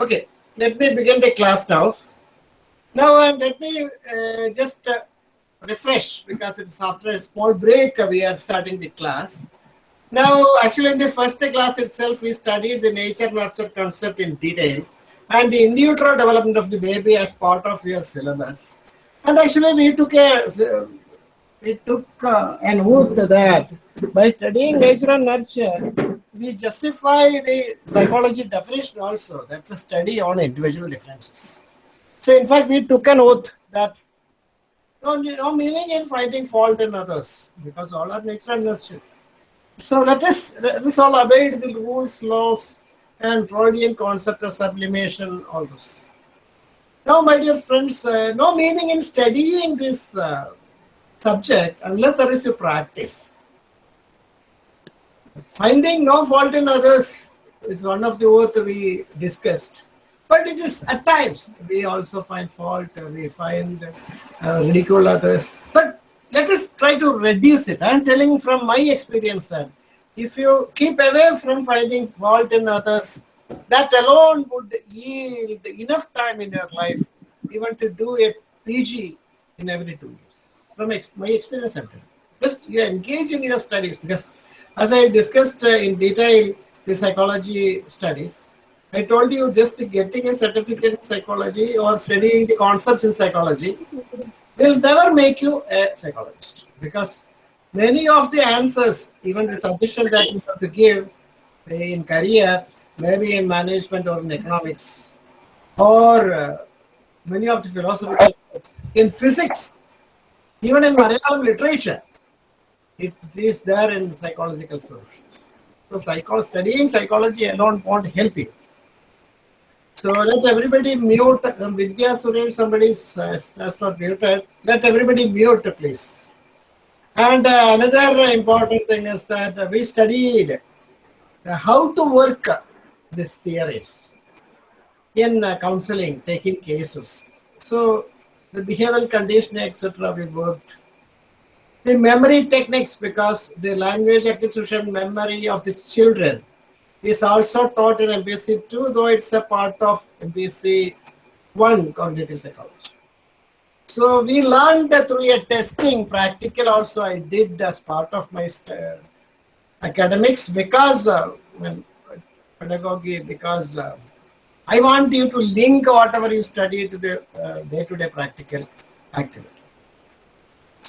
Okay, let me begin the class now. Now, uh, let me uh, just uh, refresh because it's after a small break uh, we are starting the class. Now, actually, in the first class itself, we studied the nature nurture concept in detail and the in utero development of the baby as part of your syllabus. And actually, we took a we took uh, an oath that by studying nature and nurture, we justify the psychology definition also. That's a study on individual differences. So, in fact, we took an oath that no, no meaning in finding fault in others because all are nature and nurture. So, let us, let us all obey the rules, laws, and Freudian concept of sublimation, all this. Now, my dear friends, uh, no meaning in studying this uh, subject unless there is a practice. Finding no fault in others is one of the oath we discussed. But it is at times we also find fault, we find uh, ridicule others. But let us try to reduce it. I am telling from my experience that if you keep away from finding fault in others, that alone would yield enough time in your life even to do a PG in every two years from ex my experience I'm telling. Just you engage in your studies because as I discussed uh, in detail the psychology studies, I told you just getting a certificate in psychology or studying the concepts in psychology will never make you a psychologist because many of the answers, even the suggestion that you have to give in career, maybe in management or in economics, or uh, many of the philosophical in physics, even in Malayalam literature, it is there in psychological solutions. So psycho studying psychology alone won't help you. So let everybody mute. Um, Vidya Suresh, somebody has not muted. Let everybody mute, please. And uh, another important thing is that uh, we studied uh, how to work these theories in uh, counseling, taking cases. So the behavioral conditioning, etc. we worked. The memory techniques, because the language acquisition memory of the children is also taught in MPC 2, though it's a part of MPC 1 cognitive psychology. So we learned through a testing, practical also I did as part of my uh, academics because uh, pedagogy, because uh, I want you to link whatever you study to the uh, day-to-day -day practical activity.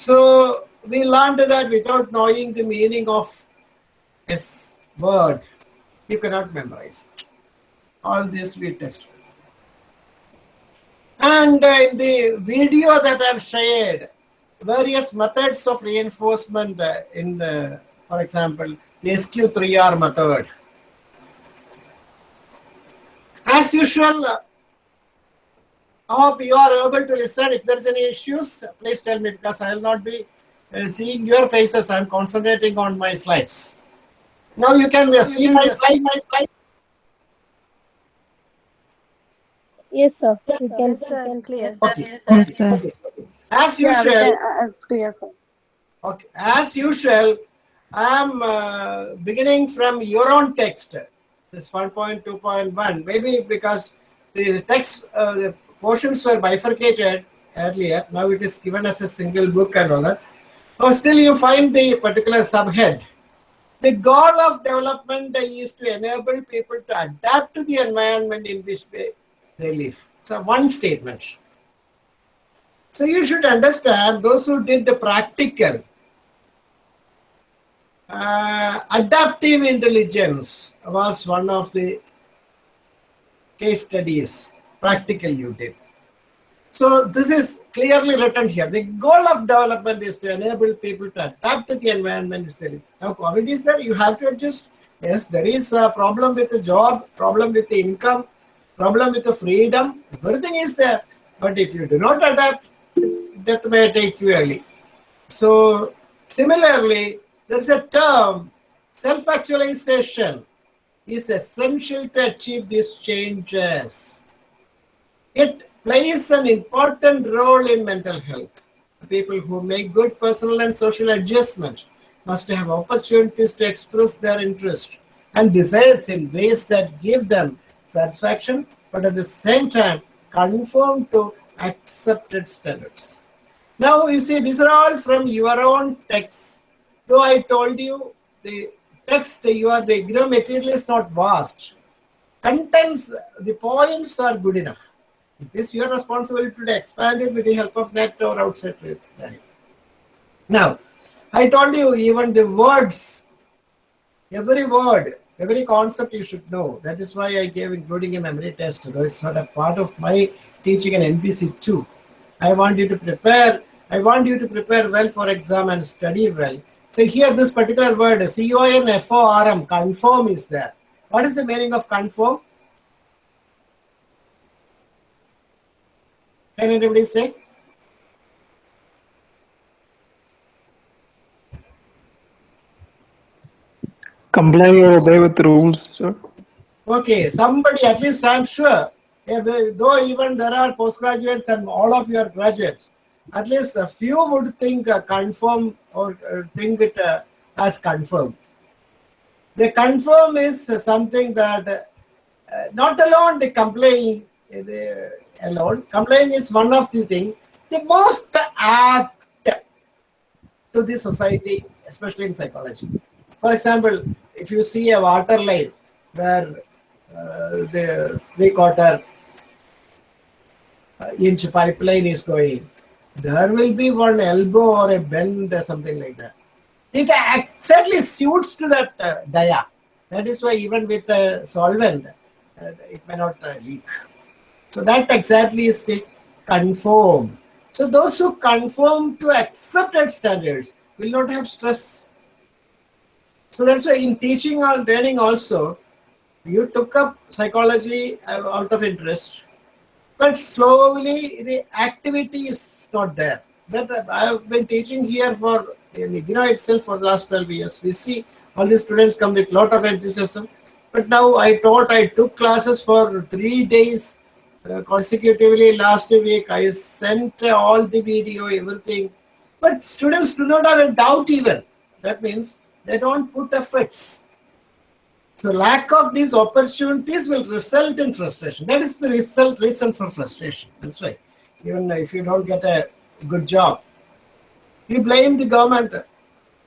So we learned that without knowing the meaning of a word, you cannot memorize. All this we tested. And uh, in the video that I've shared, various methods of reinforcement uh, in the, for example, the SQ3R method, as usual, I hope you are able to listen. If there's any issues, please tell me because I will not be uh, seeing your faces. I'm concentrating on my slides. Now you can uh, see my slide. My slide. Yes, sir. You can, Yes, sir. Clear. Okay. Okay. okay. As Yeah, usual, can, uh, it's clear, sir. okay. As usual, I am uh, beginning from your own text. This 1.2.1, maybe because the text, uh, the portions were bifurcated earlier. Now it is given as a single book and all that. But still you find the particular subhead. The goal of development is to enable people to adapt to the environment in which they, they live. So one statement. So you should understand those who did the practical uh, adaptive intelligence was one of the case studies, practical you did. So this is clearly written here. The goal of development is to enable people to adapt to the environment. Now COVID is there, you have to adjust. Yes, there is a problem with the job, problem with the income, problem with the freedom. Everything is there. But if you do not adapt, death may take you early. So similarly, there's a term, self-actualization is essential to achieve these changes. It plays an important role in mental health. People who make good personal and social adjustment must have opportunities to express their interest and desires in ways that give them satisfaction, but at the same time conform to accepted standards. Now you see these are all from your own text. Though I told you the text you are the you material is not vast. Contents the points are good enough. It is your responsibility to expand it with the help of net or outside learning. Now, I told you even the words, every word, every concept you should know. That is why I gave including a memory test, though it's not a part of my teaching an MPC 2. I want you to prepare, I want you to prepare well for exam and study well. So here this particular word, C-O-N-F-O-R-M, conform is there. What is the meaning of conform? Can anybody say? comply or obey with the rules, sir. Okay, somebody, at least I'm sure, if, though even there are postgraduates and all of your graduates, at least a few would think uh, confirm or uh, think it uh, as confirm. The confirm is something that uh, not alone the complying the, alone, complying is one of the things, the most apt to the society, especially in psychology. For example, if you see a water line where uh, the three quarter uh, inch pipeline is going, there will be one elbow or a bend or something like that. It exactly suits to that uh, dia. That is why even with a solvent, uh, it may not uh, leak. So that exactly is the conform. So those who conform to accepted standards will not have stress. So that's why in teaching or learning also, you took up psychology uh, out of interest, but slowly the activity is not there. That I have been teaching here for in itself for the last 12 years. We see all the students come with lot of enthusiasm, but now I taught, I took classes for three days consecutively last week. I sent uh, all the video, everything, but students do not have a doubt even. That means they don't put efforts. So lack of these opportunities will result in frustration. That is the result reason for frustration. That's why even if you don't get a good job, you blame the government.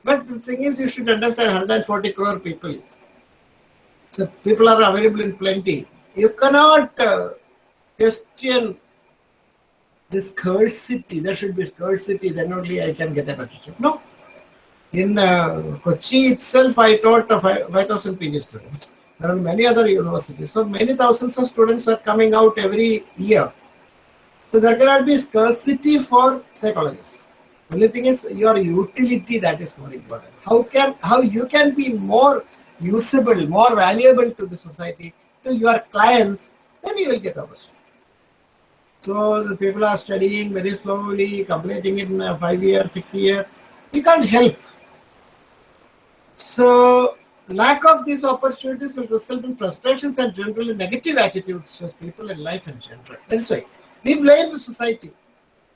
But the thing is, you should understand 140 crore people. So people are available in plenty. You cannot uh, question the scarcity. There should be scarcity. Then only I can get a job. No, in uh, Kochi itself, I taught uh, 5,000 PG students. There are many other universities. So many thousands of students are coming out every year. So there cannot be scarcity for psychologists. Only thing is your utility that is more important. How can how you can be more usable, more valuable to the society, to your clients, then you will get opportunity. So the people are studying very slowly, completing it in uh, five years, six years. You can't help. So lack of these opportunities will result in frustrations and generally negative attitudes towards people in life in general. That's why we blame the society.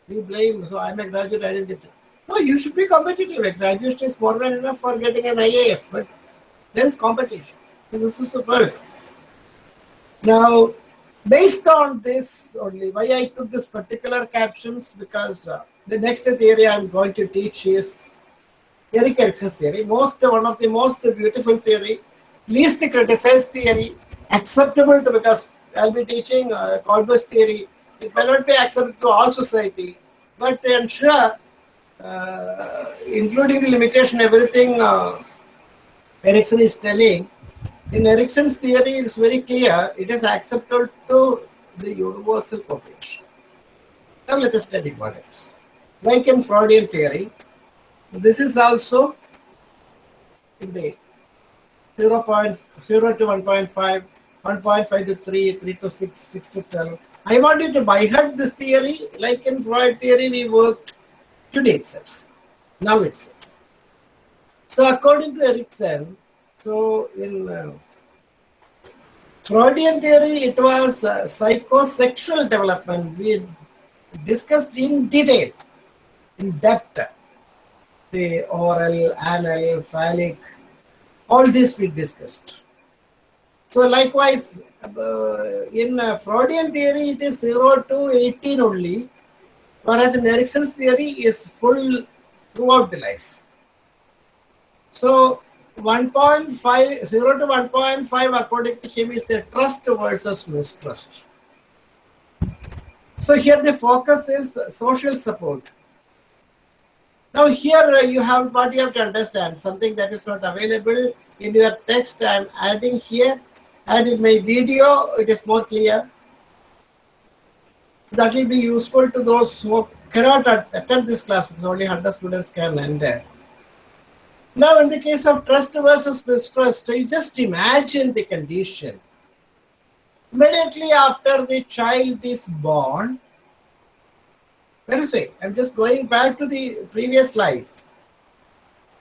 We blame, so I'm a graduate, I didn't get it. No, you should be competitive. A graduate is more than enough for getting an IAS, but there's competition. So this is the problem. Now, based on this only, why I took this particular captions, because uh, the next theory I'm going to teach is Erik Erikson's theory, most one of the most beautiful theory, least criticized theory, acceptable to because I'll be teaching uh, theory. It may not be accepted to all society, but I'm sure, uh, including the limitation, everything uh, Erikson is telling, in Erikson's theory, it's very clear. It is accepted to the universal population. Now let us study what else. Like in Freudian theory, this is also in the 0, 0.0 to 1.5, 1.5 to 3, 3 to 6, 6 to 12. I want you to buy heart this theory, like in Freud theory, we worked today itself, now itself. So according to Erikson, so in uh, Freudian theory, it was uh, psychosexual development. We discussed in detail, in depth the oral, anal, phallic, all this we discussed. So likewise, uh, in uh, Freudian theory, it is 0 to 18 only, whereas in Erikson's theory is full throughout the life. So 1.5, 0 to 1.5 according to him is the trust versus mistrust. So here the focus is social support. Now here you have what you have to understand, something that is not available in your text I am adding here and in my video it is more clear. That will be useful to those who cannot attend this class because only 100 students can enter. Now in the case of trust versus mistrust, you just imagine the condition. Immediately after the child is born, let us say, I'm just going back to the previous slide.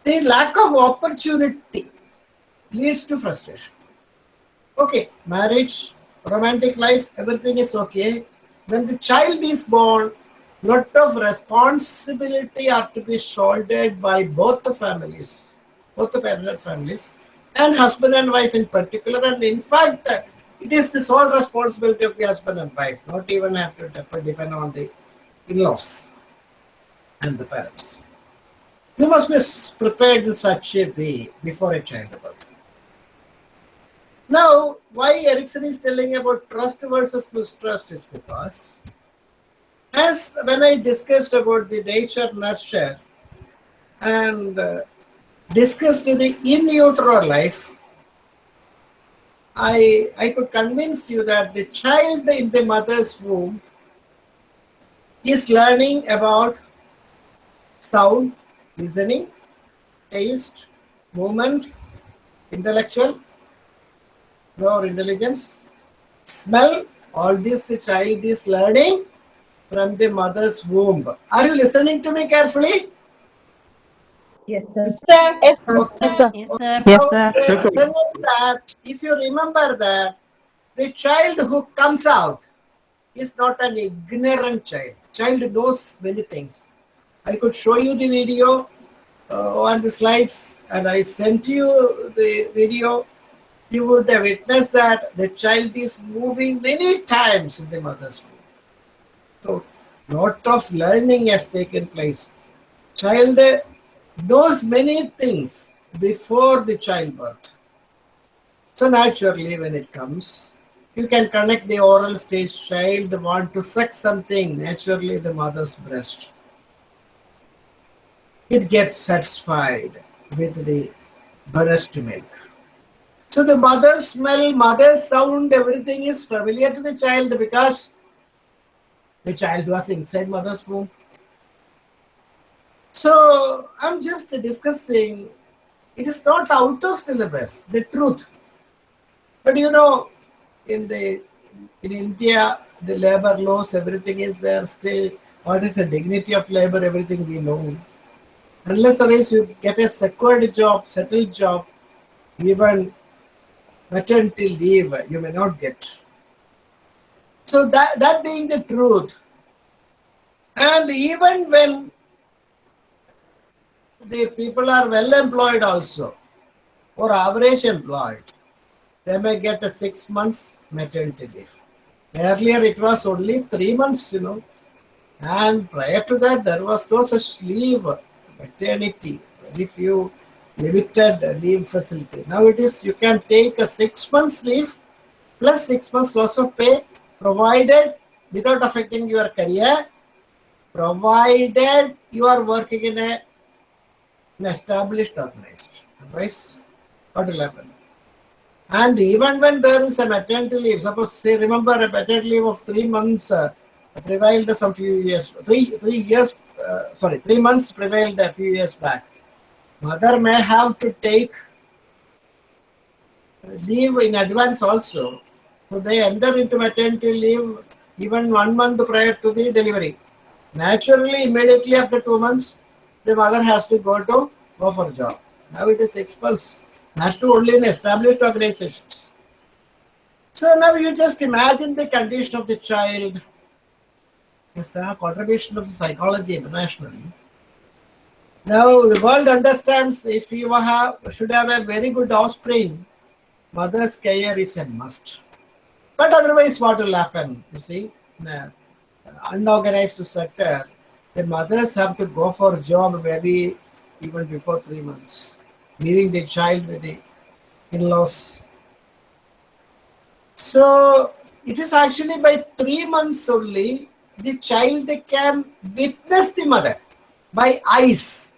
The lack of opportunity leads to frustration. Okay, marriage, romantic life, everything is okay. When the child is born, lot of responsibility are to be shouldered by both the families, both the parent families, and husband and wife in particular. And in fact, it is the sole responsibility of the husband and wife, not even have to depend on the in-laws and the parents. You must be prepared in such a way before a child childbirth. Now, why Erikson is telling about trust versus mistrust is because, as when I discussed about the nature nurture and uh, discussed the in utero life, I, I could convince you that the child in the mother's womb is learning about sound, listening, taste, movement, intellectual, your intelligence, smell, all this the child is learning from the mother's womb. Are you listening to me carefully? Yes, sir. Yes, Okay. sir. Yes, sir. Yes, sir. The thing is that if you remember that the child who comes out is not an ignorant child. Child knows many things. I could show you the video uh, on the slides and I sent you the video. You would have witnessed that the child is moving many times in the mother's womb. So, lot of learning has taken place. Child knows many things before the childbirth. So naturally, when it comes, you can connect the oral stage child want to suck something naturally the mother's breast. It gets satisfied with the breast milk. So the mother's smell, mother's sound, everything is familiar to the child because the child was inside mother's womb. So I'm just discussing, it is not out of syllabus, the truth. But you know, in the in India, the labor laws, everything is there still. What is the dignity of labor? Everything we know. Unless otherwise you get a secured job, settled job, even maternity leave, you may not get. So that that being the truth, and even when the people are well employed also, or average employed, they may get a six months maternity leave. Earlier it was only three months, you know, and prior to that there was no such leave, maternity, very few limited leave facility. Now it is you can take a six months leave plus six months loss of pay provided without affecting your career, provided you are working in a an established organization. Otherwise, what will happen? And even when there is a maternity leave, suppose say remember a maternity leave of three months uh, prevailed some few years, three three years, uh, sorry, three months prevailed a few years back. Mother may have to take leave in advance also. So they enter into maternity leave even one month prior to the delivery. Naturally, immediately after two months, the mother has to go to go for a job. Now it is months. Has to only in established organizations. So now you just imagine the condition of the child. It's a contribution of the psychology internationally. Now the world understands if you have should have a very good offspring, mother's care is a must. But otherwise, what will happen? You see, a unorganized sector, the mothers have to go for job maybe even before three months, leaving the child with the in-laws. So it is actually by three months only the child can witness the mother by eyes.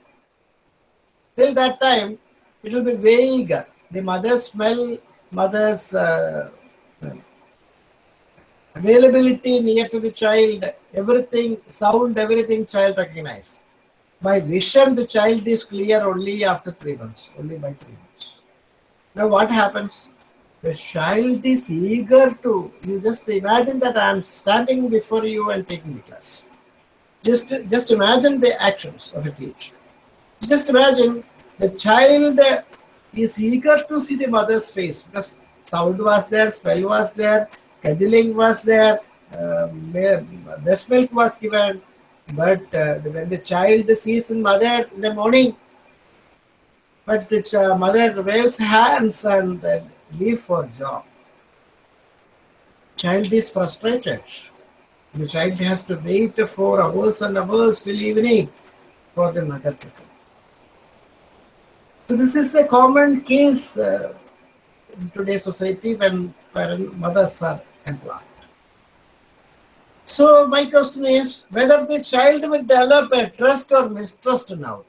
Till that time, it will be vague. The mother's smell, mother's uh, availability near to the child, everything, sound, everything child recognize. By vision, the child is clear only after three months, only by three months. Now what happens? The child is eager to, you just imagine that I am standing before you and taking the class. Just, just imagine the actions of a teacher. Just imagine the child is eager to see the mother's face because sound was there, smell was there, cuddling was there, uh, breast milk was given. But uh, when the child sees the mother in the morning, but the ch- mother waves hands and uh, leave for job. Child is frustrated. The child has to wait for hours and hours till evening for the mother to come. So this is the common case uh, in today's society when mothers are employed. So my question is whether the child will develop a trust or mistrust now.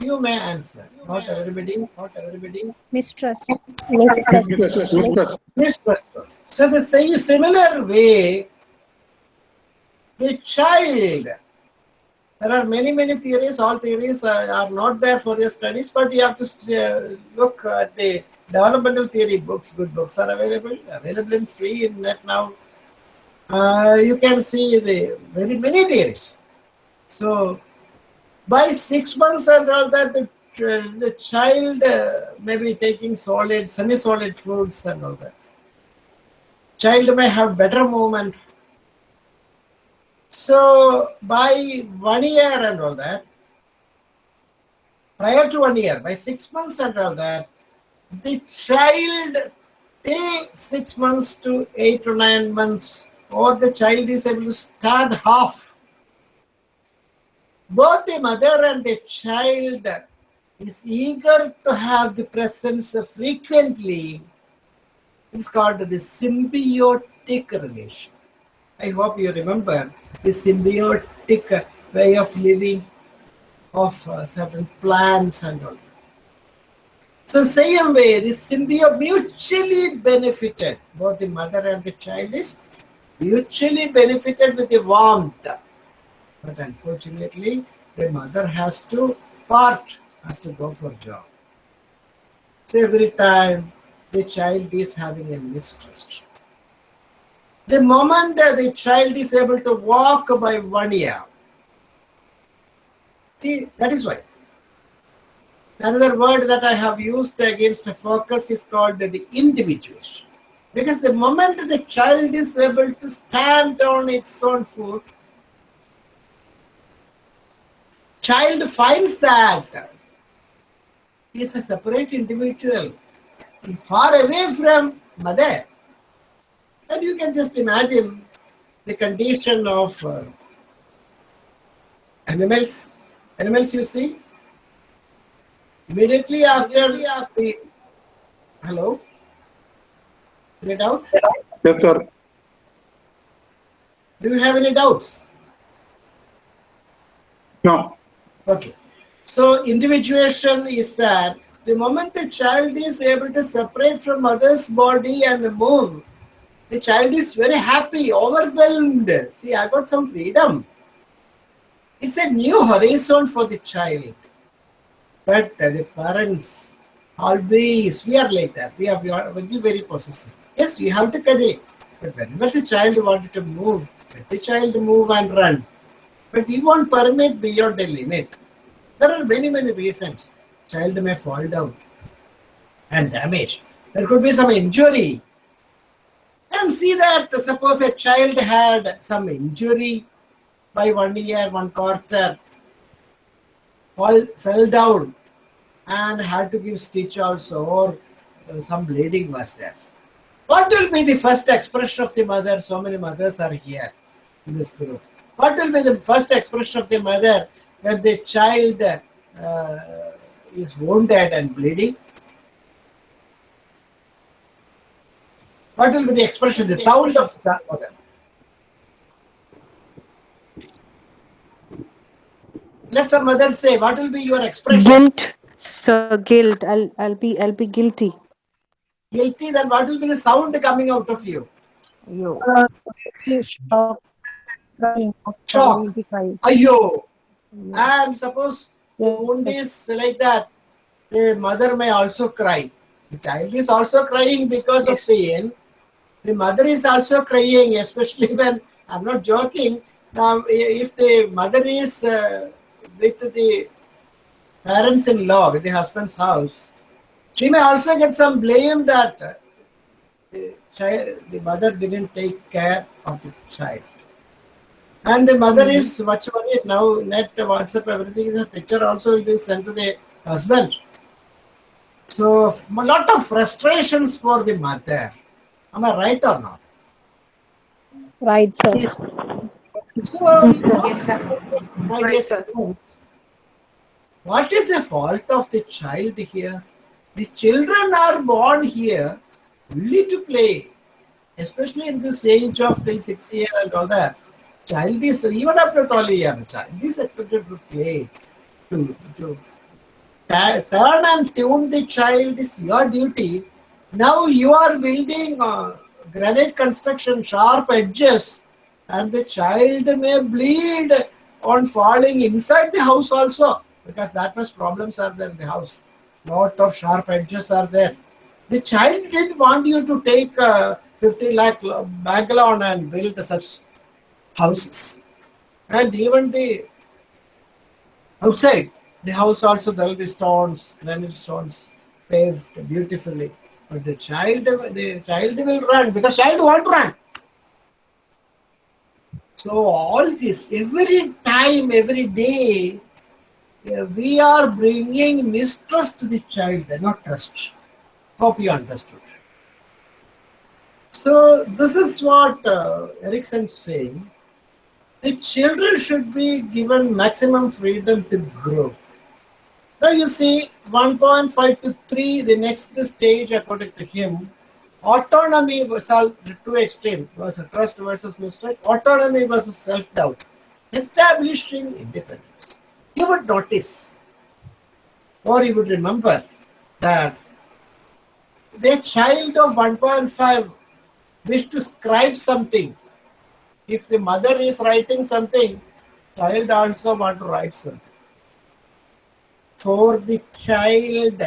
You may answer. Not everybody. Not everybody. Mistrust. Mistrust. Mistrust. Mistrust. So the same similar way, the child. There are many many theories. All theories are, are not there for your studies, but you have to uh, look at the developmental theory books. Good books are available. Available in free in net now. Uh, you can see the very many theories. So by six months and all that, the, the child uh, may be taking solid, semi-solid foods and all that. Child may have better movement. So by one year and all that, prior to one year, by six months and all that, the child till six months to eight to nine months, or the child is able to stand half both the mother and the child is eager to have the presence frequently. It's called the symbiotic relation. I hope you remember the symbiotic way of living of uh, certain plants and all. So same way, the symbiote mutually benefited. Both the mother and the child is mutually benefited with the warmth but unfortunately the mother has to part has to go for job so every time the child is having a mistrust the moment that the child is able to walk by one year see that is why another word that i have used against a focus is called the individuation because the moment the child is able to stand on its own foot child finds that he is a separate individual, far away from mother. And you can just imagine the condition of uh, animals. Animals, you see, immediately after, after hello, any doubt? Yes, sir. Do you have any doubts? No. Okay. So individuation is that the moment the child is able to separate from mother's body and move, the child is very happy, overwhelmed. See, I got some freedom. It's a new horizon for the child. But uh, the parents always, we are like that. We are, we are very, possessive. Yes, we have to cuddle. But whenever the child wanted to move, let the child move and run. But you won't permit beyond the limit. There are many, many reasons. Child may fall down and damage. There could be some injury. And see that suppose a child had some injury by one year, one quarter, fall, fell down and had to give stitch also, or uh, some bleeding was there. What will be the first expression of the mother? So many mothers are here in this group. What will be the first expression of the mother when the child uh, is wounded and bleeding? What will be the expression, the sound of the mother? Let some mother say, what will be your expression? Guilt. So guilt. I'll I'll be I'll be guilty. Guilty, then what will be the sound coming out of you? Yo. Shock. Shock. Ayo! And suppose the wound is like that, the mother may also cry. The child is also crying because of pain. The mother is also crying, especially when I'm not joking. Now, if the mother is uh, with the parents-in-law, with the husband's house, she may also get some blame that uh, the child, the mother didn't take care of the child. And the mother is much worried now. Net, WhatsApp, everything is a picture. Also, it is sent to the husband. So, a lot of frustrations for the mother. Am I right or not? Right, sir. So, Yes, sir. my Right, sir. What is the fault of the child here? The children are born here only to play, especially in this age of till six year and all that. Child is even after 12 year, child is expected to play, to to turn and tune the child is your duty. Now you are building uh, granite construction, sharp edges, and the child may bleed on falling inside the house also because that much problems are there in the house. Lot of sharp edges are there. The child didn't want you to take uh, 50 lakh bank loan and build such houses. And even the outside, the house also there will be stones, granite stones, paved beautifully. But the child, the child will run because child won't run. So all this, every time, every day, uh, we are bringing mistrust to the child, not trust. Hope you understood. So this is what uh, Erikson is saying. The children should be given maximum freedom to grow. Now you see 1.5 to 3, the next stage according to him, autonomy was all too extreme was trust versus mistrust, autonomy versus self-doubt, establishing independence. You would notice or you would remember that the child of 1.5 wish to scribe something. If the mother is writing something, child also want to write something. For the child,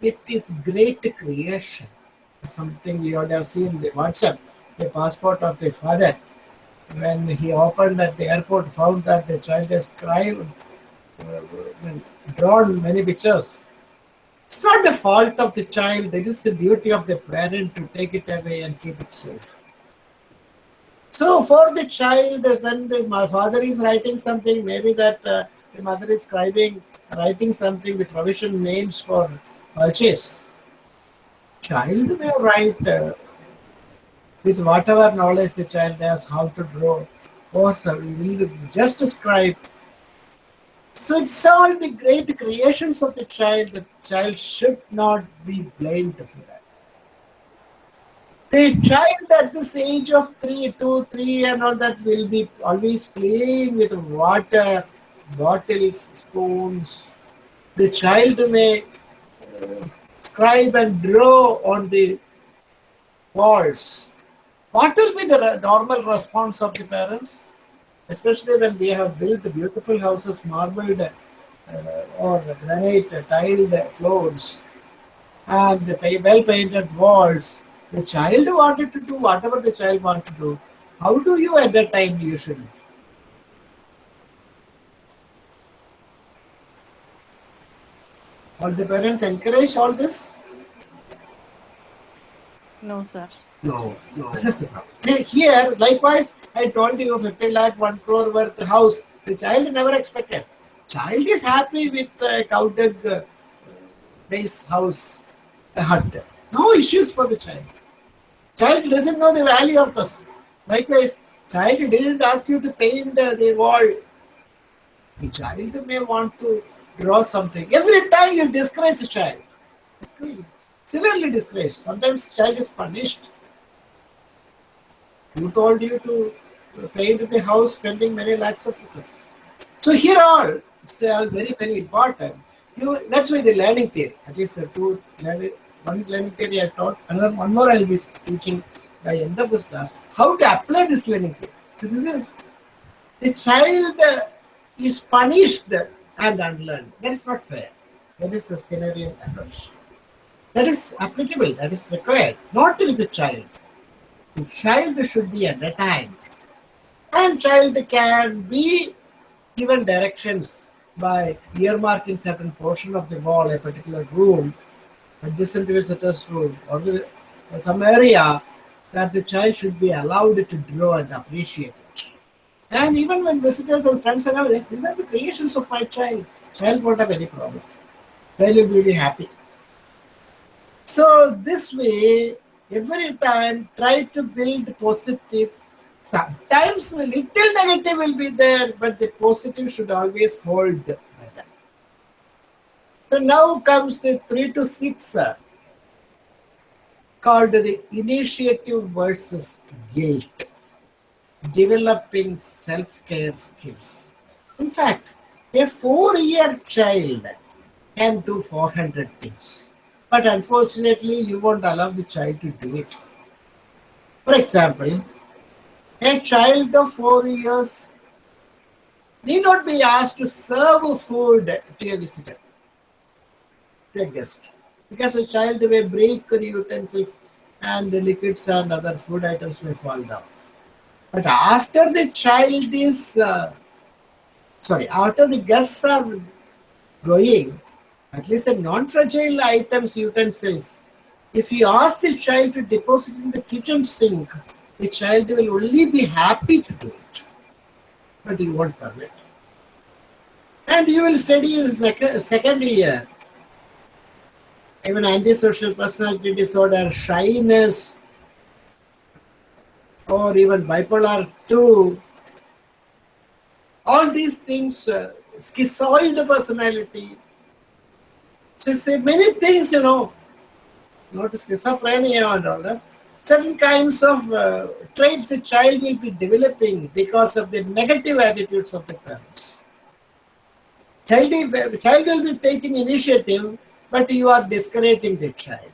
it is great creation. Something you would have seen the WhatsApp, the passport of the father. When he opened at the airport, found that the child has scribed, uh, drawn many pictures. It's not the fault of the child, it is the duty of the parent to take it away and keep it safe. So, for the child, when the my father is writing something, maybe that uh, the mother is scribing, writing something with provision names for purchase. Child may write uh, with whatever knowledge the child has, how to draw, or so just scribe so it's all the great creations of the child. The child should not be blamed for that. The child at this age of three, two, three, and all that will be always playing with water, bottles, spoons. The child may uh, scribe and draw on the walls. What will be the normal response of the parents? Especially when we have built beautiful houses, marbled uh, or granite tiled floors and the well painted walls. The child wanted to do whatever the child wanted to do. How do you at that time usually? All the parents encourage all this? No, sir. No, no. This is the problem. Here, likewise, I told you 50 lakh, 1 crore worth house. The child never expected. Child is happy with a cow dug uh, base house, a hut. No issues for the child. Child doesn't know the value of this. Likewise, child didn't ask you to paint uh, the wall. The child may want to draw something. Every time you discourage the child, discourage, severely disgraced. Sometimes child is punished. Who told you to paint the house spending many lakhs of rupees? So here all, it's all very, very important. You, that's why the learning theory, at least two learning, one learning theory I taught, another one more I'll be teaching by end of this class. How to apply this learning theory. So this is the child is punished and unlearned. That is not fair. That is the Skinnerian approach. That is applicable, that is required, not with the child. The child should be entertained. And child can be given directions by earmarking certain portion of the wall, a particular room, adjacent to a visitor's room, or the, or some area that the child should be allowed to draw and appreciate. And even when visitors and friends are these are the creations of my child. Child won't have any problem. Child will be really happy. So this way, every time try to build positive. Sometimes a little negative will be there, but the positive should always hold. So now comes the three to six uh, called the initiative versus guilt, developing self-care skills. In fact, a four-year child can do 400 things, but unfortunately, you won't allow the child to do it. For example, a child of four years need not be asked to serve food to a visitor, to a guest, because a child may break the utensils and the liquids and other food items may fall down. But after the child is, uh, sorry, after the guests are going, at least the non-fragile items, utensils, if you ask the child to deposit in the kitchen sink, the child will only be happy to do it, but you won't permit. And you will study in sec- second year, even antisocial personality disorder, shyness, or even bipolar 2. All these things, uh, schizoid personality. Say many things, you know, not schizophrenia and all that. Certain kinds of uh, traits the child will be developing because of the negative attitudes of the parents. Child, will- child will be taking initiative, but you are discouraging the child.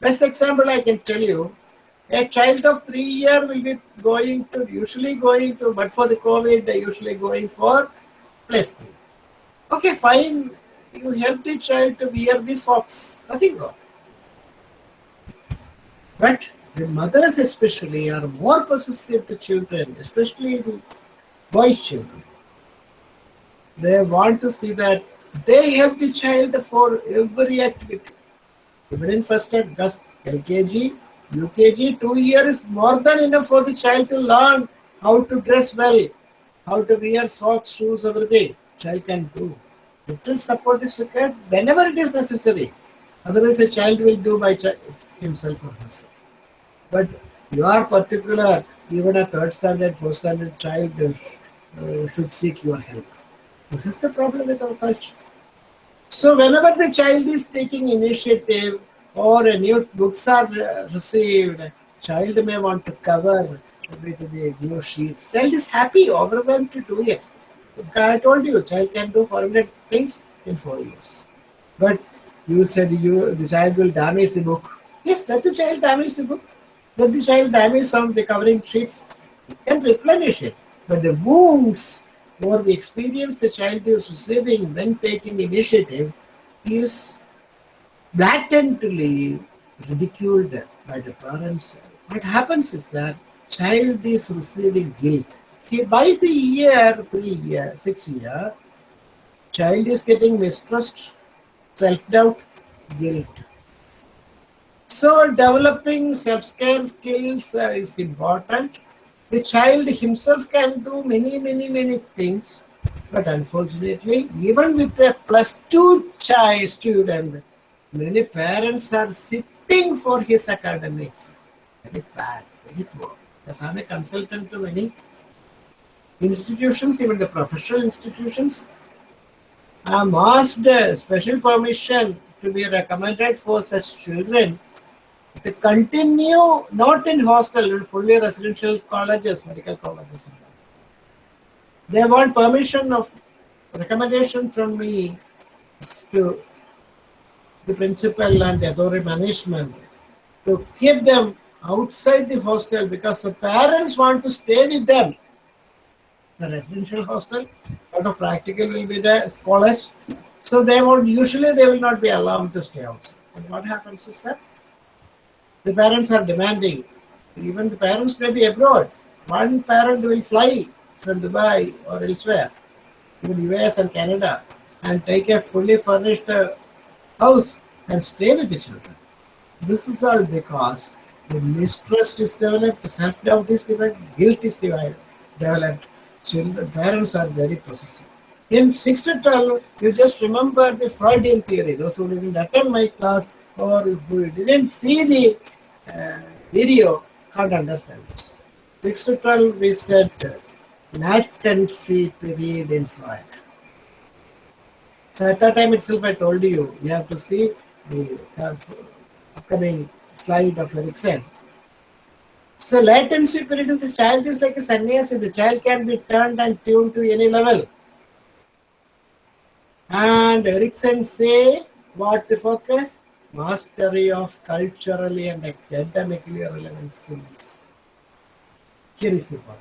Best example I can tell you, a child of three year will be going to, usually going to, but for the COVID, they usually going for school. Okay, fine. You help the child to wear the socks. Nothing wrong. But the mothers especially are more possessive to children, especially the boy children. They want to see that they help the child for every activity. Even in first and just LKG, UKG, two years more than enough for the child to learn how to dress well, how to wear socks, shoes, everything. Child can do. Little support is required whenever it is necessary. Otherwise, the child will do by himself or herself. But you are particular, even a third standard, fourth standard child uh, should seek your help. This is the problem with our culture. So whenever the child is taking initiative or a new books are uh, received, child may want to cover with the new sheets. Child is happy, overwhelmed to do it. I told you, child can do 400 things in four years. But you said you the child will damage the book. Yes, let the child damage the book. Let the child damage some recovering sheets. You can replenish it. But the wounds or the experience the child is receiving when taking initiative is blatantly ridiculed by the parents. What happens is that child is receiving guilt. See, by the year three year, six year, child is getting mistrust, self-doubt, guilt. So developing self-care skills uh, is important. The child himself can do many, many, many things, but unfortunately, even with a plus two child student, many parents are sitting for his academics. Very bad, very poor. Because I'm a consultant to many institutions, even the professional institutions. I'm asked special permission to be recommended for such children to continue not in hostel, in fully residential colleges, medical colleges. They want permission of recommendation from me to the principal and the authority management to keep them outside the hostel because the parents want to stay with them. The residential hostel, lot of practical will be there, scholars. So they won't usually they will not be allowed to stay outside. And what happens is that the parents are demanding, even the parents may be abroad. One parent will fly from Dubai or elsewhere, even US and Canada, and take a fully furnished uh, house and stay with the children. This is all because the mistrust is developed, self-doubt is developed, guilt is developed. Children, parents are very possessive. In 6 to 12, you just remember the Freudian theory. Those who didn't attend my class or who didn't see the uh, video can't understand this. 6 to 12, we said uh, latency period in Freud. So at that time itself, I told you, you have to see the upcoming slide of Erikson. So latency period is a child is like a sannyasi. The child can be turned and tuned to any level. And Erikson say what to focus? Mastery of culturally and academically relevant skills. Here is the point.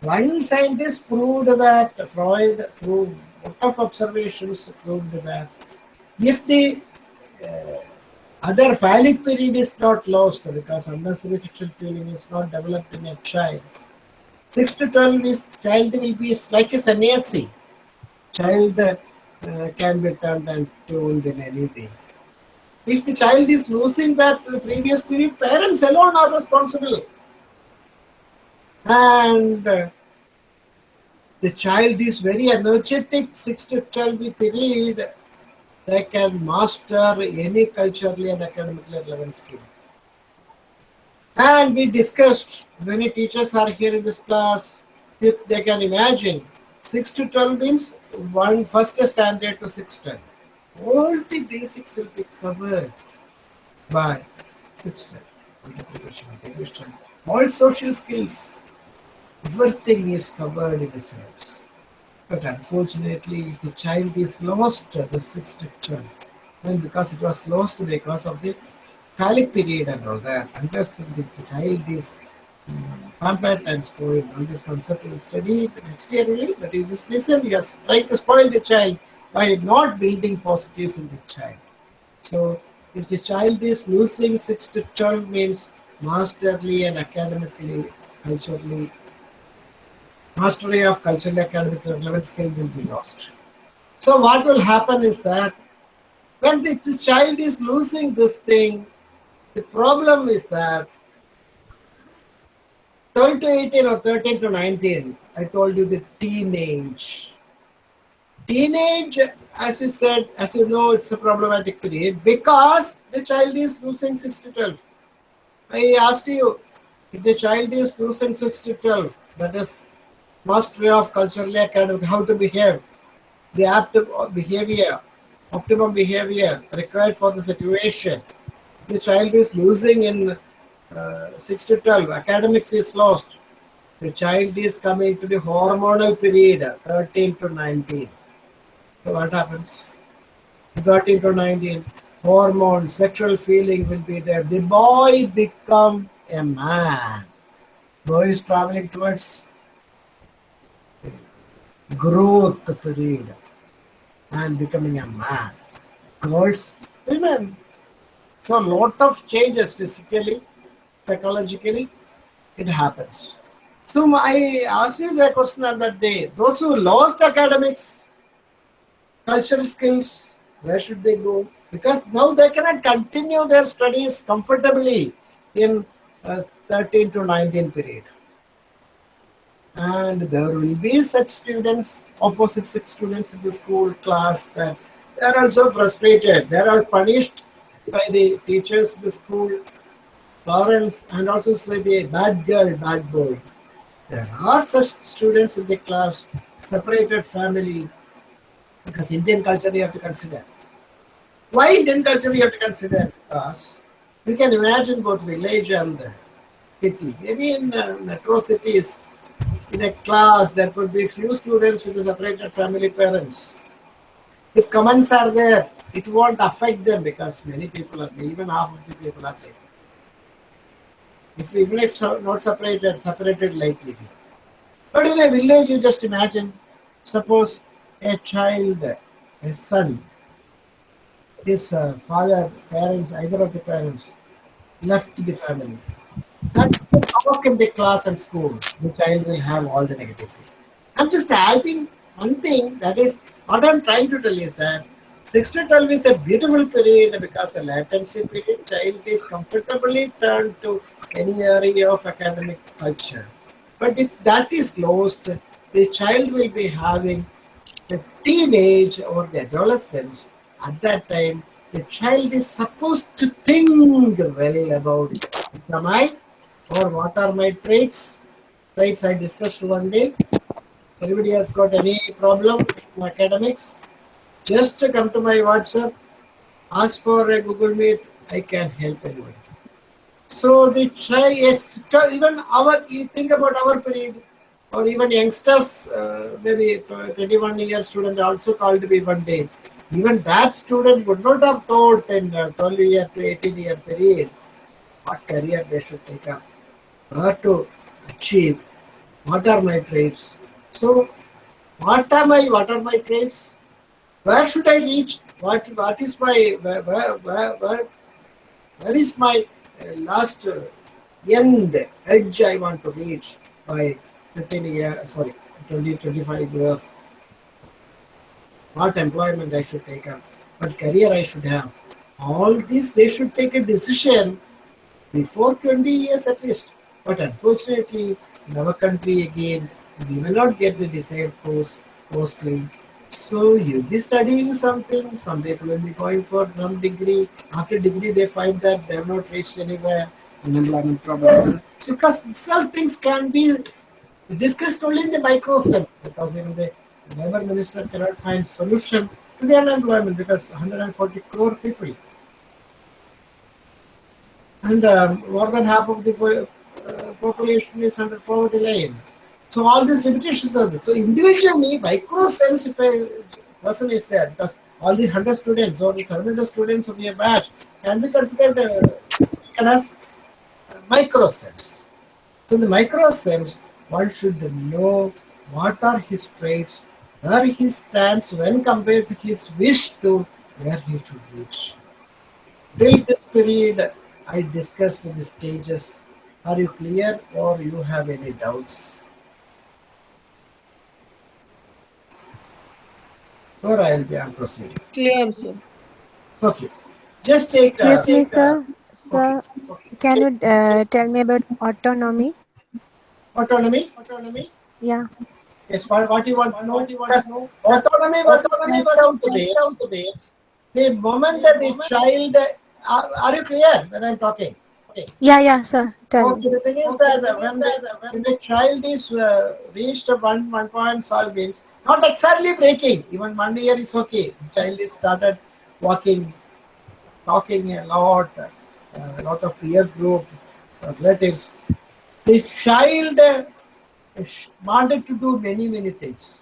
One scientist proved that Freud proved lot of observations proved that if the uh, other phallic period is not lost because unnecessary sexual feeling is not developed in a child, 6 to 12 is child will be like a sannyasi. Child uh, can be turned and tuned in any way. If the child is losing that previous period, parents alone are responsible. And uh, the child is very energetic, 6 to 12 period, they can master any culturally and academically relevant skill. And we discussed, many teachers are here in this class, if they can imagine, 6 to 12 means one first standard to 6 to 12. All the basics will be covered by 6 to 12. All social skills, everything is covered in the syllabus. But unfortunately, if the child is lost the 6 to 12, then because it was lost because of the phallic period and all that, unless the, child is um, pampered and spoiled, all this concept will study next year but you just listen, you are trying to spoil the child by not building positives in the child. So if the child is losing 6 to 12 means masterly and academically, culturally mastery of cultural academic relevant skill will be lost. So what will happen is that when the, the child is losing this thing, the problem is that 12 to 18 or 13 to 19, I told you the teenage. Teenage, as you said, as you know, it's a problematic period because the child is losing 6 to 12. I asked you, if the child is losing 6 to 12, that is mastery of culturally academic, how to behave, the apt behavior, optimum behavior required for the situation. The child is losing in uh, 6 to 12, academics is lost. The child is coming to the hormonal period, 13 to 19. So what happens? 13 to 19, hormone, sexual feeling will be there. The boy become a man. Boy is traveling towards growth period and becoming a man. Girls, women. So a lot of changes physically, psychologically, it happens. So I asked you that question on that day. Those who lost academics, cultural skills, where should they go? Because now they cannot continue their studies comfortably in uh, 13 to 19 period and there will be such students, opposite sex students in the school class that they are also frustrated. They are punished by the teachers, the school, parents, and also say be a bad girl, bad boy. There are such students in the class, separated family, because Indian culture you have to consider. Why Indian culture you have to consider? Because you can imagine both village and city. Maybe in uh, metro cities, in a class, there could be few students with a separated family parents. If comments are there, it won't affect them because many people are there, even half of the people are there. If even if not separated, separated lightly. But in a village, you just imagine, suppose a child, a son, his uh, father, parents, either of the parents left the family. That talk in the class and school. The child will have all the negatives. I'm just adding one thing that is what I'm trying to tell is that 6 to 12 is a beautiful period because the latency period child is comfortably turned to any area of academic culture. But if that is closed, the child will be having the teenage or the adolescence. At that time, the child is supposed to think well about it. Am I? Or what are my traits? Traits I discussed one day. Anybody has got any problem in academics? Just come to my WhatsApp, ask for a Google Meet. I can help anyone. So the child, yes, even our, you think about our period, or even youngsters, uh, maybe 21 year student also called me one day. Even that student would not have thought in uh, 12 year to 18 year period what career they should take up, what to achieve, what are my traits. So, what am I? What are my traits? Where should I reach? What What is my where where where, where, is my uh, last uh, end edge I want to reach by 15 years? Sorry, 20 25 years. What employment I should take up? What career I should have? All this they should take a decision before 20 years at least. But unfortunately, in our country again, we will not get the desired course mostly. So you'll be studying something, some people will be going for some degree. After degree, they find that they have not reached anywhere, unemployment problem. So because some things can be discussed only in the micro sense, because even the labor minister cannot find solution to the unemployment because 140 crore people and um, more than half of the population is under poverty line. So all these limitations are there. So individually, micro sense, if a person is there, because all the 100 students or the 700 students of your batch can be considered uh, as micro sense. So the micro sense, one should know what are his traits, where he stands when compared to his wish to where he should reach. Till this period, I discussed the stages. Are you clear or you have any doubts? Or I'll be I'm proceeding. Clear, sir. Okay. Just take. uh, Excuse me, take, uh, sir. Sir, can you uh, tell me about autonomy? autonomy. Autonomy. Yeah. Yes. What, what you want to know? What you want to know? Autonomy was autonomy was down to babes. The moment that the child. Are, are you clear when I'm talking? Yeah, yeah, sir. Tell Okay, the thing is that when the, when the child is uh, reached a one one point five means not exactly breaking. Even one year is okay. The child is started walking, talking a lot, uh, a lot of peer group, uh, relatives. The child uh, wanted to do many many things.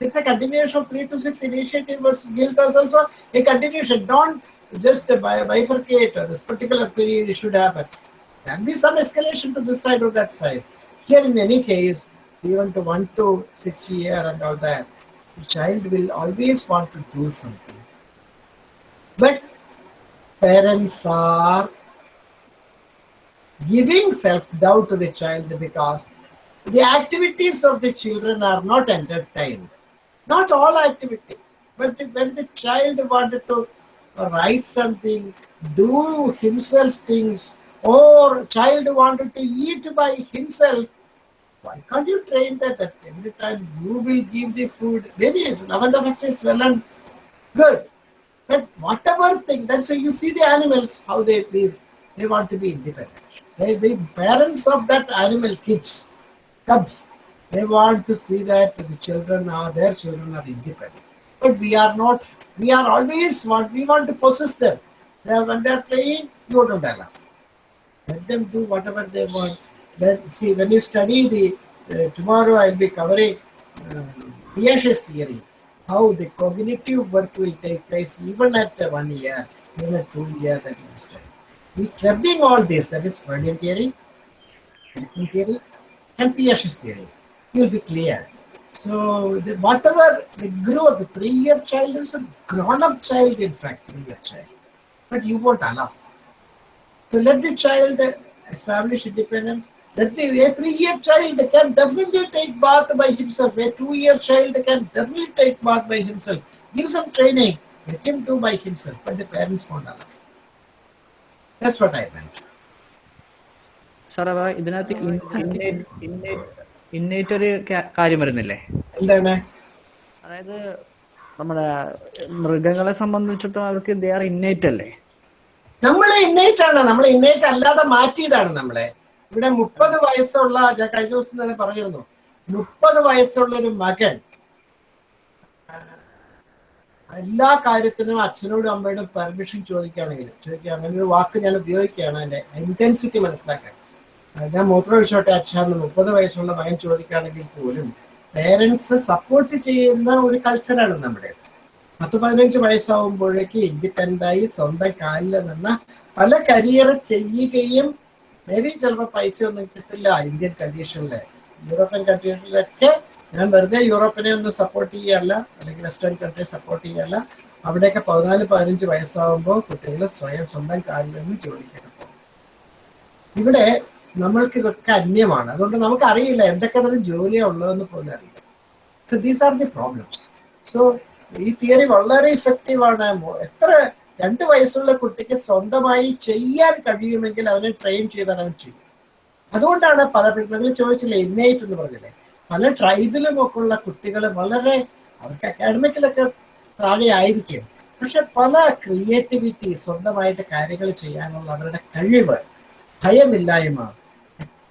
It's a continuation of three to six initiative versus guilt also a continuation. Don't just bi- bifurcate uh, this particular period should happen can be some escalation to this side or that side. Here, in any case, even to one to six year and all that, the child will always want to do something. But parents are giving self doubt to the child because the activities of the children are not entertained. Not all activity, but when the child wanted to write something, do himself things, or child wanted to eat by himself, why can't you train that, every time you will give the food? Maybe it's love and affection is well and good, But whatever thing, that's why you see the animals, how they live. They want to be independent. They, the parents of that animal kids, cubs, they want to see that the children are, their children are independent. But we are not, we are always want, we want to possess them. They are, when they are playing, you don't allow. Let them do whatever they want. Then see, when you study the, uh, tomorrow I'll be covering uh, theory, how the cognitive work will take place even at uh, one year, even at two years that you study. We clubbing all this, that is Freudian theory, Erikson theory, and Piaget's theory. You'll be clear. So the, whatever the growth, the three-year child is a grown-up child, in fact, three-year child. But you won't allow. So let the child establish independence. Let the a three-year child can definitely take bath by himself. A two-year child can definitely take bath by himself. Give some training. Let him do by himself. But the parents won't allow. That's what I meant. Sir അപ്പൊ ഇതിനകത്ത് innate ഒരു കാര്യം വരുന്നില്ലേ? എന്താണ്? അതായത് നമ്മുടെ മൃഗങ്ങളെ സംബന്ധിച്ചിട്ട് അവർക്ക് ദേ ആർ ഇന്നേറ്റ് അല്ലേ? നമ്മളെ ഇന്നേറ്റ് ആണ്. നമ്മളെ ഇന്നേറ്റ് അല്ലാതെ മാറ്റിയതാണ് നമ്മളെ. ഇവിടെ മുപ്പത് വയസ്സുള്ള ഞാൻ കഴിഞ്ഞ ദിവസം തന്നെ പറഞ്ഞിരുന്നു. മുപ്പത് വയസ്സുള്ള ഒരു മകൻ എല്ലാ കാര്യത്തിനും അച്ഛനോടും അമ്മയോടും പെർമിഷൻ ചോദിക്കുകയാണെങ്കിൽ ചോദിക്കുക അങ്ങനെ ഒരു വാക്ക് ഞാൻ ഉപയോഗിക്കുകയാണ് എന്റെ ഇന്റൻസിറ്റി മനസ്സിലാക്കാൻ. ഞാൻ മൂത്രമൊഴിച്ചോട്ടെ അച്ഛന്ന് മുപ്പത് വയസ്സുള്ള മകൻ ചോദിക്കുകയാണെങ്കിൽ പോലും പേരൻസ് സപ്പോർട്ട് ചെയ്യുന്ന ഒരു കൾച്ചറാണ് നമ്മുടെ. പത്ത് പതിനഞ്ച് വയസ്സാവുമ്പോഴേക്ക് ഇൻഡിപെൻഡായി സ്വന്തം കാലിൽ നിന്ന് പല കരിയർ ചെയ്യുകയും മേ ചിലപ്പോൾ പൈസ ഒന്നും കിട്ടില്ല ഇന്ത്യൻ കണ്ടീഷനിൽ യൂറോപ്യൻ കൺട്രീസിലൊക്കെ ഞാൻ വെറുതെ യൂറോപ്പിനെ ഒന്നും സപ്പോർട്ട് ചെയ്യല്ല അല്ലെങ്കിൽ വെസ്റ്റേൺ കൺട്രി സപ്പോർട്ട് ചെയ്യല്ല. അവിടെയൊക്കെ പതിനാല് പതിനഞ്ച് വയസ്സാവുമ്പോൾ കുട്ടികൾ സ്വയം സ്വന്തം കാലിൽ നിന്ന് ചോദിക്കണം ഇവിടെ നമ്മൾക്ക് ഇതൊക്കെ അന്യമാണ്. അതുകൊണ്ട് നമുക്ക് അറിയില്ല എന്തൊക്കെ തരം ജോലിയാണ് ഉള്ളതെന്ന് പോലും അറിയില്ല. So these are the problems so ഈ തിയറി വളരെ ഇഫക്റ്റീവ് ആണ്. എത്ര രണ്ട് വയസ്സുള്ള കുട്ടിക്ക് സ്വന്തമായി ചെയ്യാൻ കഴിയുമെങ്കിൽ അവനെ ട്രെയിൻ ചെയ്താൽ അവൻ ചെയ്യും. അതുകൊണ്ടാണ് പല നിങ്ങൾ ചോദിച്ചില്ലേ ഇന്നേറ്റ് എന്ന് പറഞ്ഞില്ലേ? പല ട്രൈബിലും ഒക്കെ ഉള്ള കുട്ടികൾ വളരെ അവർക്ക് അക്കാഡമിക്കിലൊക്കെ താഴെ ആയിരിക്കും. പക്ഷെ പല ക്രിയേറ്റിവിറ്റി സ്വന്തമായിട്ട് കാര്യങ്ങൾ ചെയ്യാനുള്ള അവരുടെ കഴിവ് ഭയമില്ലായ്മ.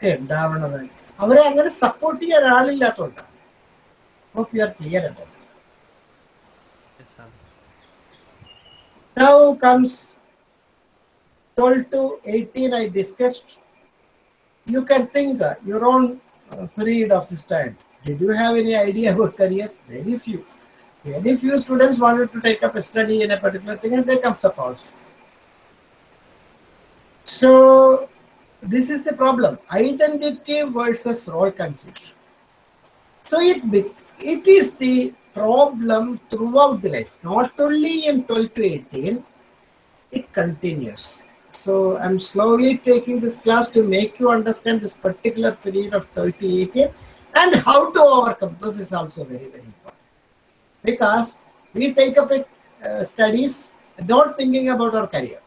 ഒക്കെ ഉണ്ടാവണത് അവരെ അങ്ങനെ സപ്പോർട്ട് ചെയ്യാൻ ആളില്ലാത്തതുകൊണ്ടാണ് ഹോപ്പ് യു ആർ ക്ലിയർ അല്ലേ Now comes 12 to 18 I discussed. You can think uh, your own uh, period of this time. Did you have any idea about career? Very few. Very few students wanted to take up a study in a particular thing and they come up also. So this is the problem. Identity versus role confusion. So it it is the problem throughout the life, not only in 12 to 18, it continues. So I'm slowly taking this class to make you understand this particular period of 12 to 18 and how to overcome. This is also very, very important. Because we take up a, uh, studies not thinking about our career.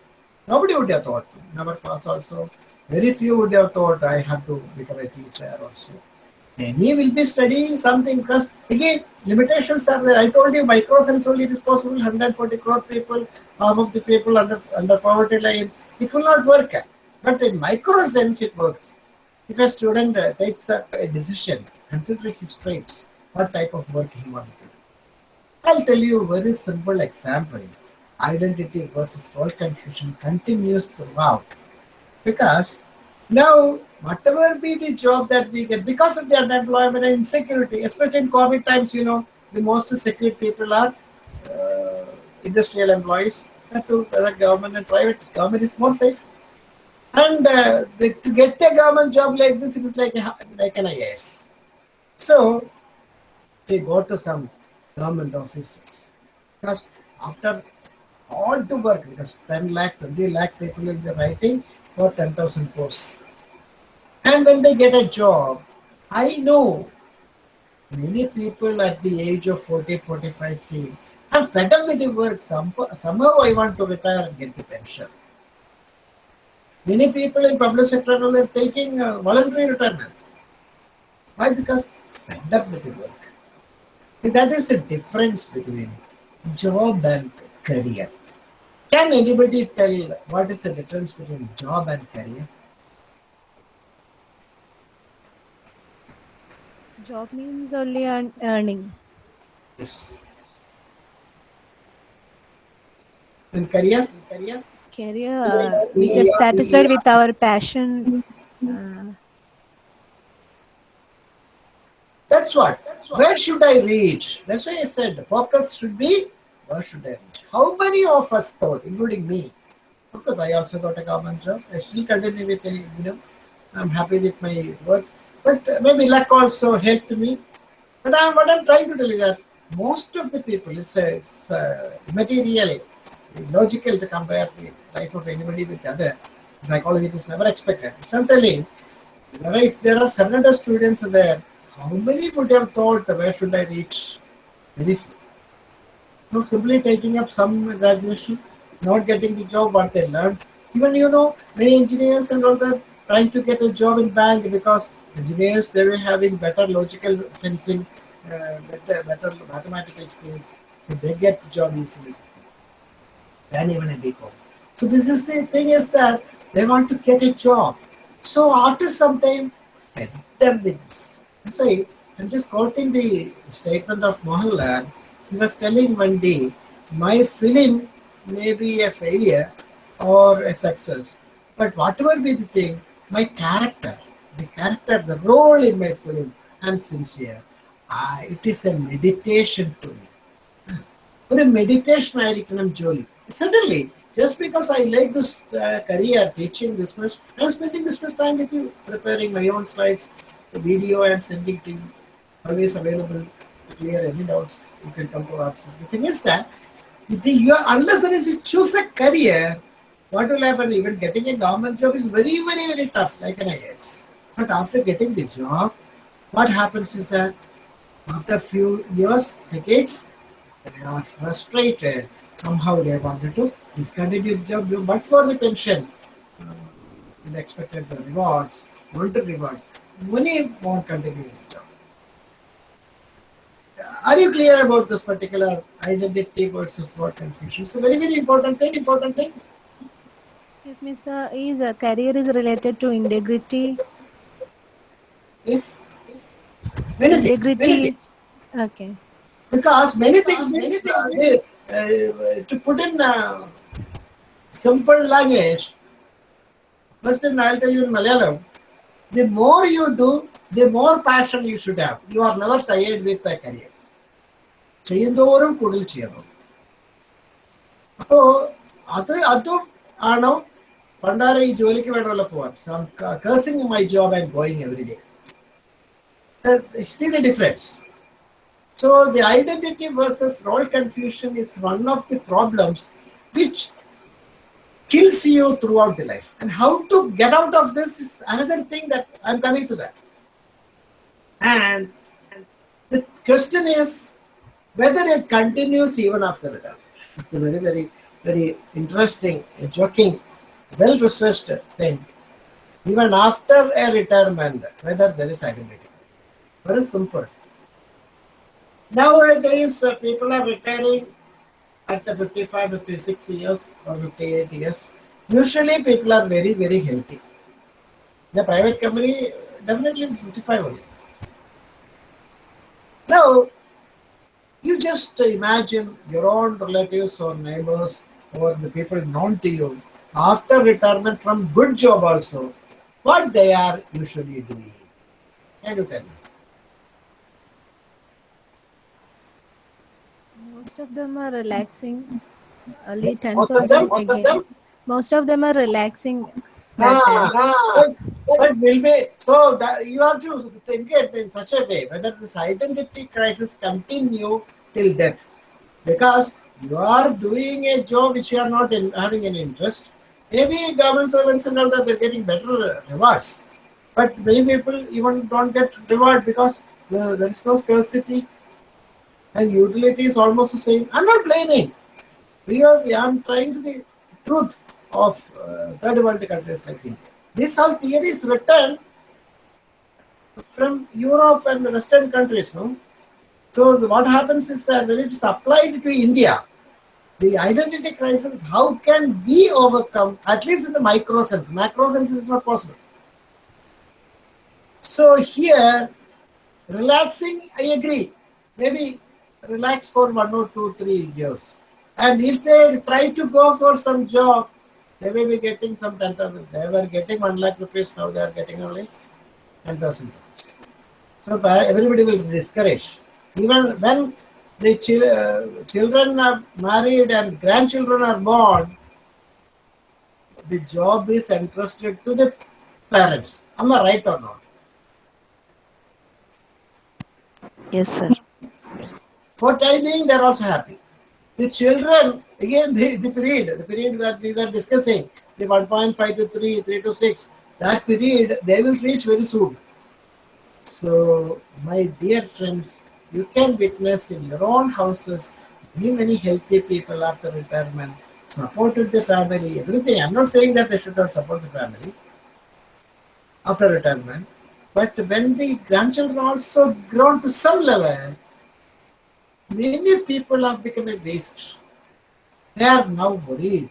Nobody would have thought. In our class also, very few would have thought I have to become a teacher also. Many will be studying something because again limitations are there. I told you microsense only it is possible. 140 crore people, half of the people under under poverty line. It will not work. But in microsense it works. If a student uh, takes up a decision, considering his traits, what type of work he wants to do. I'll tell you a very simple example. Identity versus role confusion continues throughout. Because now, whatever be the job that we get, because of the unemployment and insecurity, especially in COVID times, you know, the most secure people are uh, industrial employees, to whether government and private. Government is more safe. And uh, the, to get a government job like this, it is like, a, like an IAS. So, they go to some government offices. Because after all to work, because 10 lakh, 20 lakh people will be writing for 10,000 posts. And when they get a job, I know many people at the age of 40, 45 feel, I'm fed up with the work. Somehow I want to retire and get the pension. Many people in public sector are taking uh, voluntary retirement. Why? Because fed up with the work. That is the difference between job and career. Can anybody tell what is the difference between job and career? Job means only earn, earning. Yes. And career? Career? Career, uh, we just satisfied with our passion. Uh, That's what. Where should I reach? That's why I said focus should be where should I reach? How many of us thought, including me? Of course, I also got a government job. I still continue with, you know, I'm happy with my work. But maybe luck also helped me. But I'm, what I'm trying to tell you that most of the people, it's, a, it's a material, logical to compare the life of anybody with the other. Psychology is never expected. I'm telling, if there are 700 students there, how many would have thought where should I reach? Very few. So simply taking up some graduation, not getting the job what they learned. Even you know, many engineers and all that trying to get a job in bank because engineers they were having better logical sensing, uh, better, better mathematical skills, so they get job easily than even a BCom. So this is the thing is that they want to get a job. So after some time, them with this. I'm just quoting the statement of Mohanlal. He was telling one day, my film may be a failure or a success, but whatever be the thing, my character, the character, the role in my film, I'm sincere. Ah, it is a meditation to me. ഒരു meditation ആയിരിക്കണം ജോലി suddenly just because I like this uh, career, teaching this much, I'm spending this much time with you, preparing my own slides, the video and sending to you. Always available to clear any doubts. You can come to us. The thing is that the, you are, unless unless you choose a career, what will happen? Even getting a government job is very, very, very tough, like an IS. But after getting the job, what happens is that after a few years, decades, they are frustrated. Somehow they wanted to discontinue the job, but for the pension, uh, the expected rewards, wanted rewards, many won't continue. Are you clear about this particular identity versus what confusion? It's a very, very important thing, important thing. excuse me, sir. Is a career is related to integrity? Is many things, many Integrity. things. Okay. Because many things, many things, uh, uh, to put in uh, simple language, first thing I'll tell you in Malayalam, the more you do, the more passion you should have. You are never tired with a career. ചെയ്യുന്തോറും കൂടുതൽ ചെയ്യണം അപ്പോ അത് അതും ആണോ പണ്ടാരെ ഈ ജോലിക്ക് വേണമല്ലോ പോവാൻ so I'm cursing my job and going every day see the difference so the identity versus role confusion is one of the problems which kills you throughout the life. And how to get out of this is another thing that I'm coming to that. And the question is whether it continues even after retirement. It's a very, very, very interesting, joking, well researched thing. Even after a retirement, whether there is identity. Very simple. Nowadays, uh, people are retiring at 55, 56 years or 58 years. Usually, people are very, very healthy. The private company definitely is 55 only. Now, you just imagine your own relatives or neighbors or the people known to you after retirement from good job also, what they are usually doing. Can you tell me? Most of them are relaxing. Only ten Most of them, most of them. Most of them are relaxing. Ah, ah, but, but will be so that you have to think it in such a way whether this identity crisis continue till death. Because you are doing a job which you are not in, having any interest maybe government servants and all that they're getting better rewards. But many people even don't get reward because there, is no scarcity. And utility is almost the same. I'm not blaming. We are i'm trying to be truth of uh, third world countries like India. This whole theory is written from Europe and the Western countries, no? So what happens is that when it is applied to India, the identity crisis, how can we overcome, at least in the micro sense, macro sense is not possible. So here, relaxing, I agree. Maybe relax for one or two, three years. And if they try to go for some job, they may be getting some 10,000. They were getting 1 lakh rupees, now they are getting only 10,000 rupees. So everybody will be discouraged. Even when the chil- uh, children are married and grandchildren are born, the job is entrusted to the parents. Am I right or not? Yes, sir. For time being, they're also happy. The children, again, the, the period, the period that we were discussing, the 1.5 to 3, 3 to 6, that period, they will reach very soon. So, my dear friends, you can witness in your own houses many, many healthy people after retirement, supported the family, everything. I'm not saying that they should not support the family after retirement, but when the grandchildren also grown to some level, many people have become a waste. They are now worried.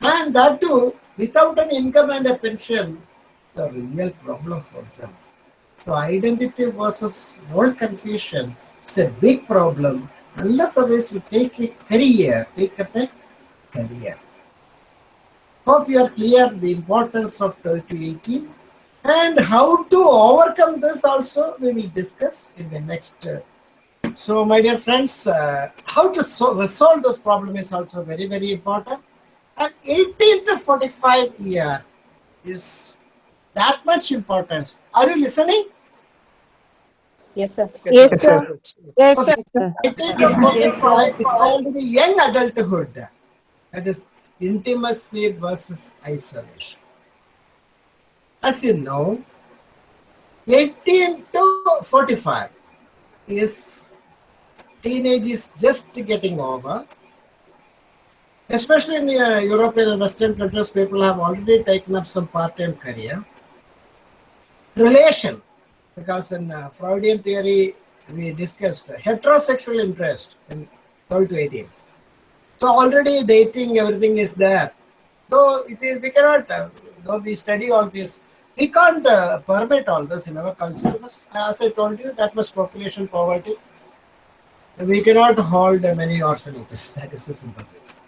And that too, without an income and a pension, the real problem for them. So identity versus role confusion is a big problem unless otherwise you take a career, take up a career. Hope you are clear the importance of 12 to 18 and how to overcome this also we will discuss in the next uh, so, my dear friends, uh, how to so- resolve this problem is also very, very important. And 18 to 45 year is that much importance. Are you listening? Yes, sir. Yes, sir. Yes, Okay. 18 to 45 is called the young adulthood. That is intimacy versus isolation. As you know, 18 to 45 is teenage is just getting over. Especially in the uh, European and Western countries, people have already taken up some part-time career. Relation, because in uh, Freudian theory, we discussed heterosexual interest in 12 to 18. So already dating, everything is there. Though it is, we cannot, uh, though we study all this, we can't uh, permit all this in our culture because, as I told you, that was population poverty. We cannot hold many orphanages. That is the simple reason.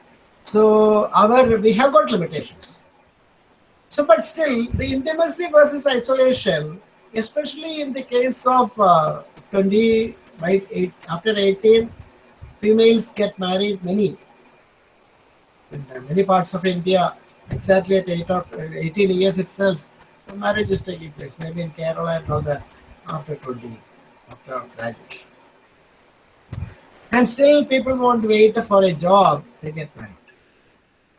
So our we have got limitations. So, but still, the intimacy versus isolation, especially in the case of uh, 20, right, eight, after 18, females get married many. In many parts of India, exactly at eight or, uh, 18 years itself, marriage is taking place. Maybe in Kerala and all that after 20, after graduation. And still, people won't wait for a job, they get married.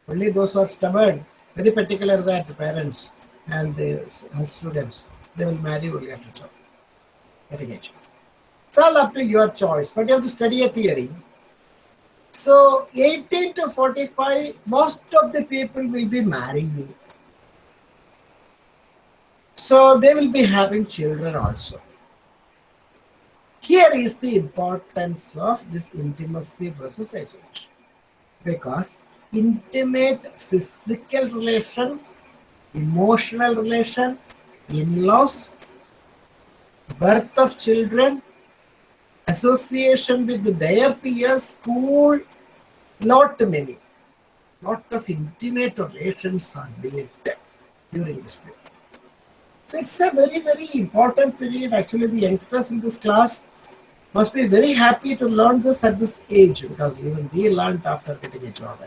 Only those who are stubborn, very particular that the parents and the students, they will marry only after job, getting a job. It's all up to your choice, but you have to study a theory. So 18 to 45, most of the people will be marrying. So they will be having children also. Here is the importance of this intimacy versus isolation. Because intimate physical relation, emotional relation, in-laws, birth of children, association with their peers, school, not many. Lot of intimate relations are built during this period. So it's a very, very important period. Actually, the youngsters in this class must be very happy to learn this at this age because even we learned after getting a job.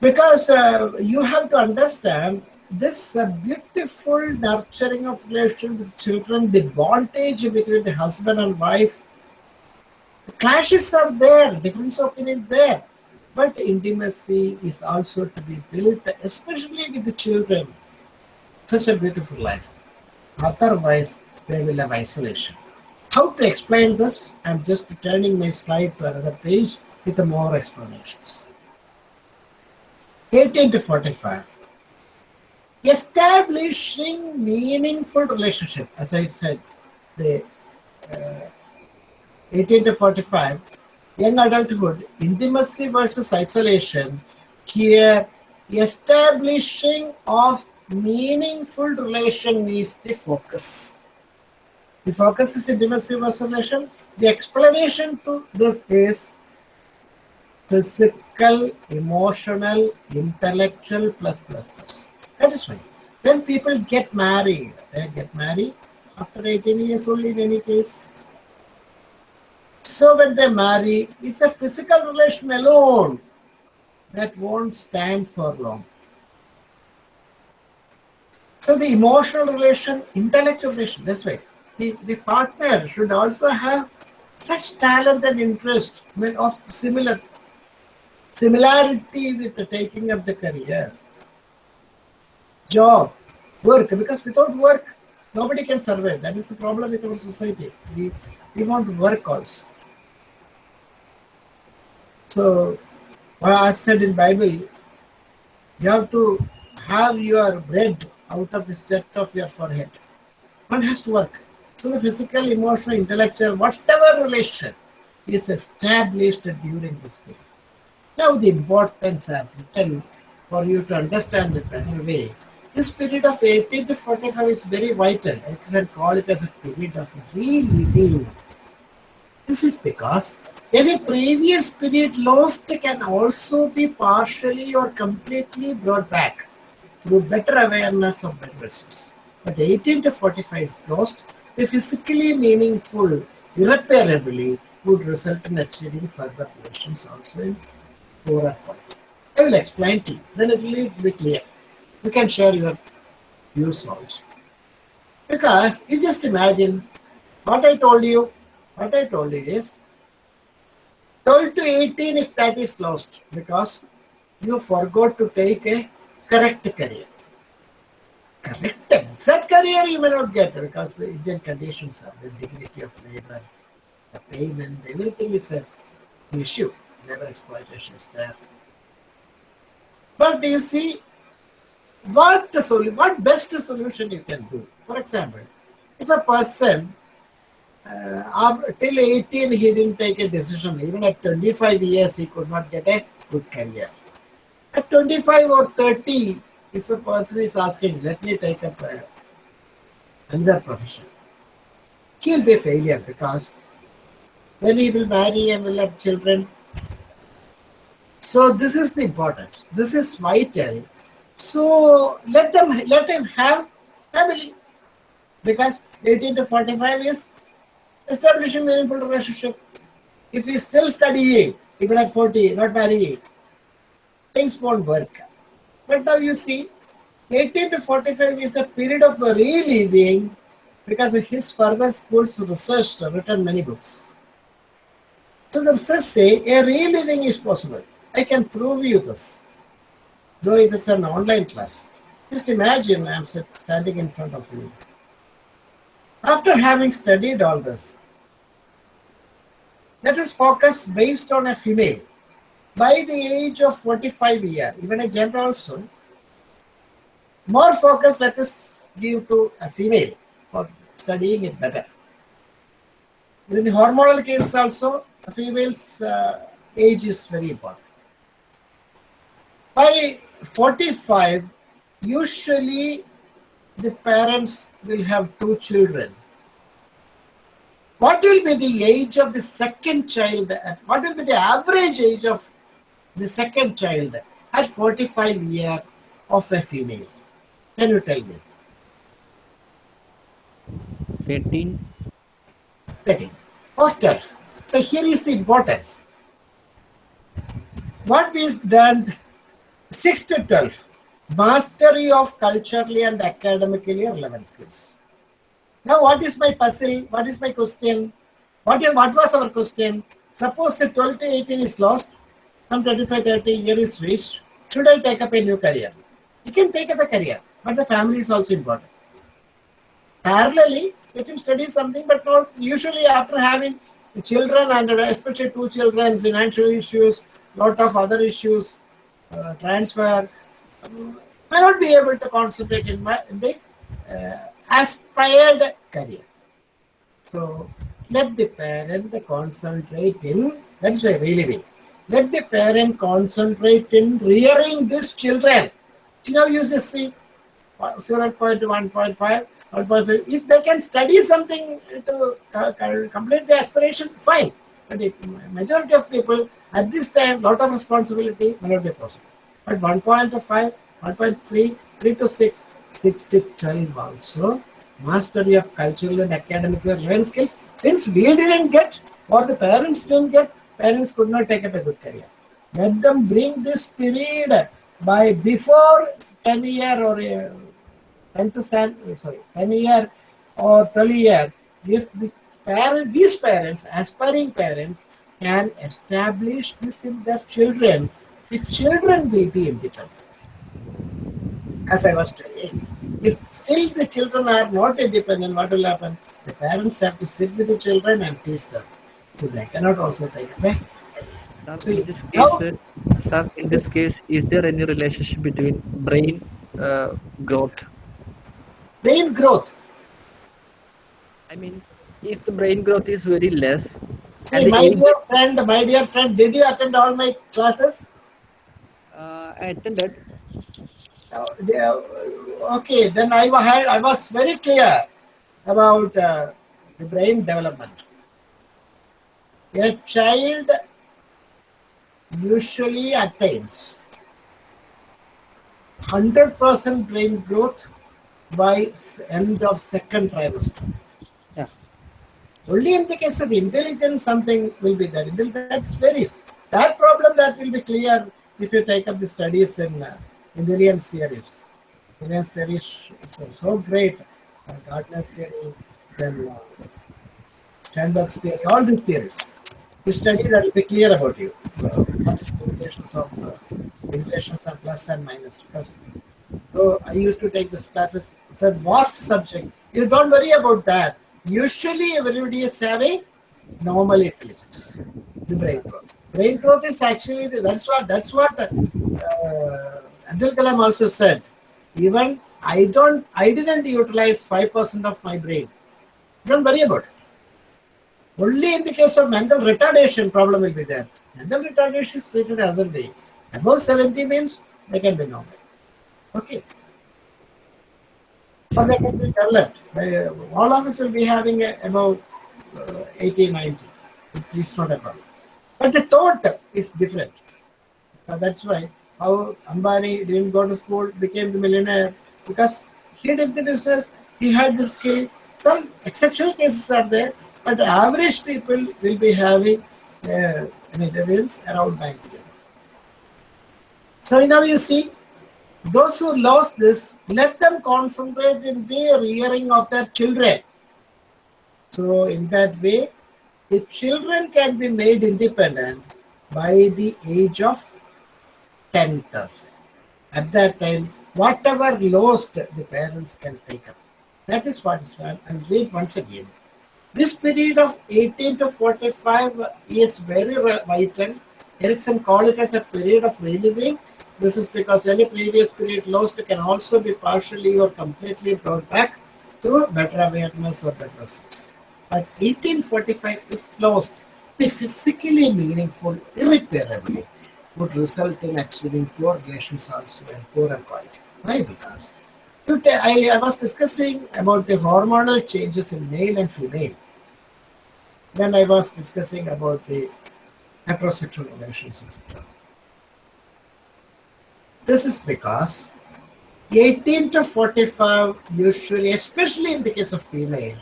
Because uh, you have to understand this uh, beautiful nurturing of relation with children, the bondage between the husband and wife, the clashes are there, difference of opinion there, but intimacy is also to be built, especially with the children. Such a beautiful life. Otherwise, they will have isolation. How to explain this? I'm just turning my slide to another page with more explanations. 18 to 45 establishing meaningful relationship as i said the uh, 18 to 45, young adulthood, intimacy versus isolation, here establishing of meaningful relation is the focus. The focus is intimacy versus relation. The explanation to this is physical, emotional, intellectual plus plus plus. That is why when people get married, they get married after 18 years only in any case. So when they marry, it's a physical relation alone that won't stand for long. So the emotional relation, intellectual relation, this way. The, the partner should also have such talent and interest of similar similarity with the taking up the career, job, work. Because without work, nobody can survive. That is the problem with our society. We, we want work also. So, I said in Bible, you have to have your bread out of the set of your forehead. One has to work. So the physical, emotional, intellectual, whatever relation is established during this period. Now the importance I've written for you to understand it in a way. This period of 18 to 45 is very vital. I can call it as a period of reliving. This is because any previous period lost can also be partially or completely brought back through better awareness of better resource. But 18 to 45 lost, a physically meaningful, irreparably would result in achieving further relations also in poorer point. I will explain to you, then it will be clear. You can share your views also. Because you just imagine what I told you, what I told you is 12 to 18 if that is lost because you forgot to take a correct career. Correct exact career you may not get because the Indian conditions are the dignity of labor, the payment, everything is an issue. Labor exploitation is there. But do you see, what the solution, what best solution you can do? For example, if a person uh, after, till 18 he didn't take a decision, even at 25 years he could not get a good career. At 25 or 30, if a person is asking, let me take up another profession, he'll be a failure because then he will marry and will have children. So this is the importance. This is vital. So let them let him have family because 18 to 45 is establishing meaningful relationship. If he still studying, even at 40, not marrying, things won't work. But now you see, 18 to 45 is a period of reliving because his further schools researched, written many books. So the research say a reliving is possible. I can prove you this, though it is an online class. Just imagine I'm standing in front of you. After having studied all this, let us focus based on a female. By the age of 45 year, even a gender also, more focus let us give to a female for studying it better. In the hormonal case also, a female's uh, age is very important. By 45, usually the parents will have two children. What will be the age of the second child? What will be the average age of the second child at 45 year of a female? Can you tell me? 13. 13 or 12. So here is the importance. What is done 6 to 12? Mastery of culturally and academically relevant skills. Now, what is my puzzle? What is my question? What, is, what was our question? Suppose the 12 to 18 is lost, some 25, 30 year is reached. Should I take up a new career? You can take up a career, but the family is also important. Parallelly, let him study something, but not usually after having children and especially two children, financial issues, lot of other issues, uh, transfer, um, may not be able to concentrate in, my, in the uh, aspired career. So let the parent concentrate in, that's why reliving. Let the parent concentrate in rearing these children. You know, you just see 0.1, 1.5, 1.5. If they can study something to uh, complete the aspiration, fine. But if majority of people at this time, lot of responsibility may not be possible. But 1.5, 1.3, 3 to 6, 6 to 12 also mastery of cultural and academic learning skills. Since we didn't get, or the parents didn't get, parents could not take up a good career. Let them bring this period by before 10 year or uh, 10th stand, sorry, 10 year or 12 year. If the parent, these parents, aspiring parents, can establish this in their children, the children will be independent. As I was telling, if still the children are not independent, what will happen? The parents have to sit with the children and teach them. So they cannot also take away. Sir, So in this case, sir, in this case, is there any relationship between brain uh, growth? Brain growth. I mean, if the brain growth is very less, See, my dear friend, my dear friend, did you attend all my classes? uh, I attended. Uh, okay, then I had, I was very clear about uh, the brain development. A child usually attains 100% brain growth by end of second trimester. Only in the case of intelligence, something will be there. That varies. That problem that will be clear if you take up the studies in uh, theories. Mendelian theory is so, great. Uh, Gardner's theory, then uh, Sternberg's theory, all these theories. You study that will be clear about you. Uh, relations of uh, of plus and minus. Because, so I used to take this classes. It's a vast subject. You don't worry about that. Usually everybody is having normal intelligence. The brain growth. Brain growth is actually that's what that's what uh, Abdul Kalam also said. Even I don't I didn't utilize five percent of my brain. Don't worry about it. Only in the case of mental retardation, problem will be there. Mental retardation is treated another way. Above 70 means they can be normal. Okay. Or they can be developed. All of us will be having a, about uh, 80, 90. It's not a problem. But the thought is different. Uh, that's why how Ambani didn't go to school, became the millionaire because he did the business, he had the skill. Some exceptional cases are there, but the average people will be having uh, an intelligence around 90. So now you see, those who lost this, let them concentrate in the rearing of their children. So in that way, the children can be made independent by the age of 10 years. At that time, whatever lost, the parents can take up. That is what is done. And read once again. This period of 18 to 45 is very vital. Erikson called it as a period of reliving. This is because any previous period lost can also be partially or completely brought back through better awareness or better source. But 1845, if lost, the physically meaningful irreparably would result in achieving poor relations also and poorer quality. Why? Because I, I was discussing about the hormonal changes in male and female. when I was discussing about the heterosexual relations, etc. This is because 18 to 45 usually, especially in the case of female,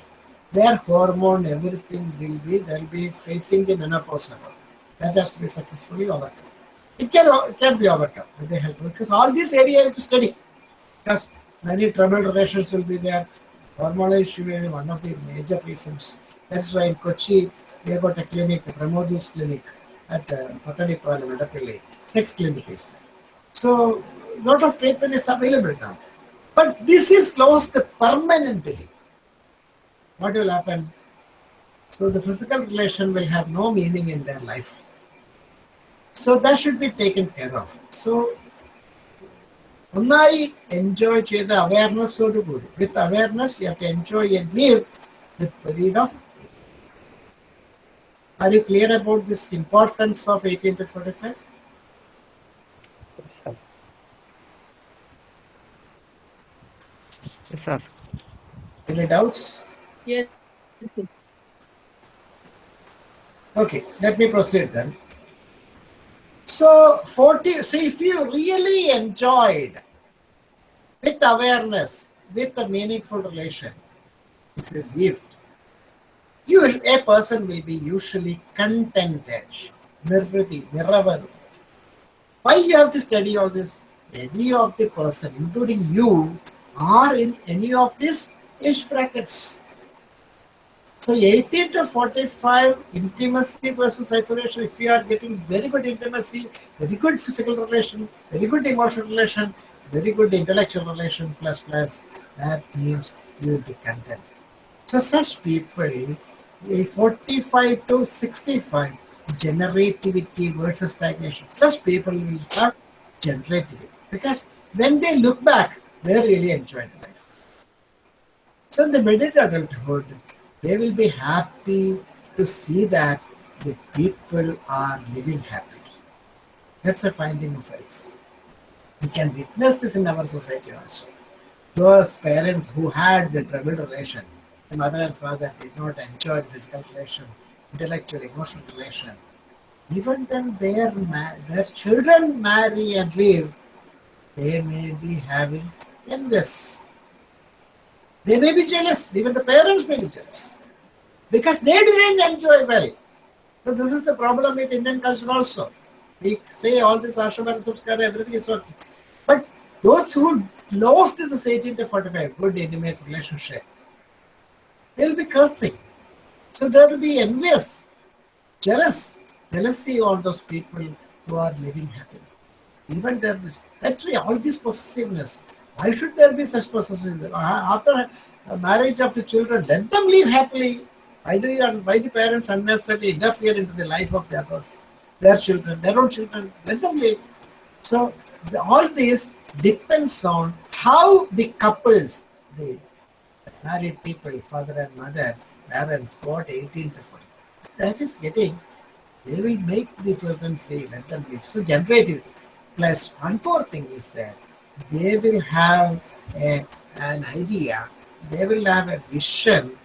their hormone, everything will be, they'll be facing the menopause level. That has to be successfully overcome. It can, it can be overcome with the help because all these area you have to study. Because many troubled relations will be there. Hormonal issue may be one of the major reasons. That's why in Kochi, we have got a clinic, Pramodus clinic at uh, Patadipala, Madapilli. Sex clinic is there. So, lot of treatment is available now. But this is closed permanently. What will happen? So, the physical relation will have no meaning in their life. So, that should be taken care of. So, ഒന്നായി enjoy ചെയ്ത അവയർനെസ്സോട് കൂടി വിത്ത് awareness you have to enjoy and leave the period of Are you clear about this importance of 18 to 45? Yes, sir. Any doubts? Yes. Okay, let me proceed then. So, 40, see, if you really enjoyed with awareness, with a meaningful relation, if you lived, you will, a person will be usually contented. Nirvriti, niravaru. Why you have to study all this? Any of the person, including you, are in any of these age brackets. So 18 to 45 intimacy versus isolation. If you are getting very good intimacy, very good physical relation, very good emotional relation, very good intellectual relation, plus plus, that means you content. So such people, a 45 to 65, generativity versus stagnation. Such people will have generativity because when they look back, they really enjoyed life. So in the middle adulthood, they will be happy to see that the people are living happily. That's a finding of ethics. We can witness this in our society also. Those parents who had the troubled relation, the mother and father did not enjoy physical relation, intellectual, emotional relation. Even then their, their children marry and live, they may be having envious they may be jealous. Even the parents may be jealous because they didn't enjoy well. So this is the problem with Indian culture also. We say all this ashram and everything is okay. But those who lost in this 18 to 45 good intimate relationship, they'll be cursing. So there will be envious, jealous, jealousy on those people who are living happily. Even there, that's why all this possessiveness. Why should there be such possessiveness? Uh, After marriage of the children, let them live happily. Why do you, why the parents unnecessarily interfere into the life of the others, their children, their own children? Let them live. So the, all this depends on how the couples, the married people, father and mother, parents, got 18 to 45. That is getting, they will make the children free, let them live. So generative. Plus, one more thing is that they will have a, an idea, they will have a vision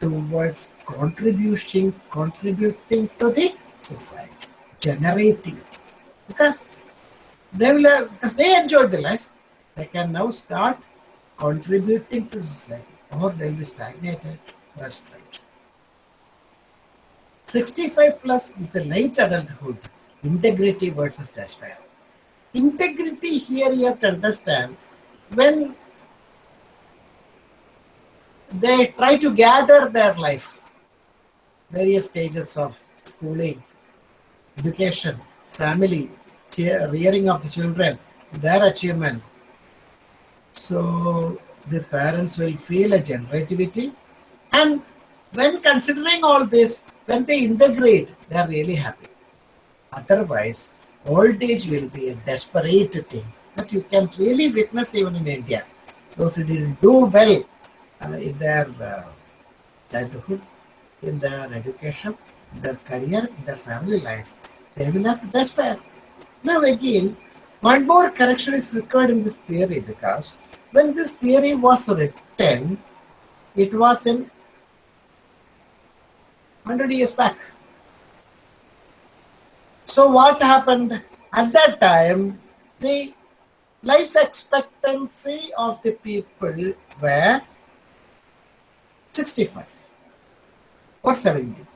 towards contributing, contributing to the society, generating it. Because they will have, because they enjoyed the life, they can now start contributing to society, or they will be stagnated, frustrated. 65 plus is the late adulthood, integrity versus despair. Integrity here you have to understand when they try to gather their life, various stages of schooling, education, family, rearing of the children, their achievement. So the parents will feel a generativity and when considering all this, when they integrate, they are really happy. Otherwise, old age will be a desperate thing that you can really witness even in India. Those who didn't do well uh, in their uh, childhood, in their education, their career, their family life, they will have despair. Now again, one more correction is required in this theory because when this theory was written, it was in 100 years back. So what happened at that time? The life expectancy of the people were 65 or 70.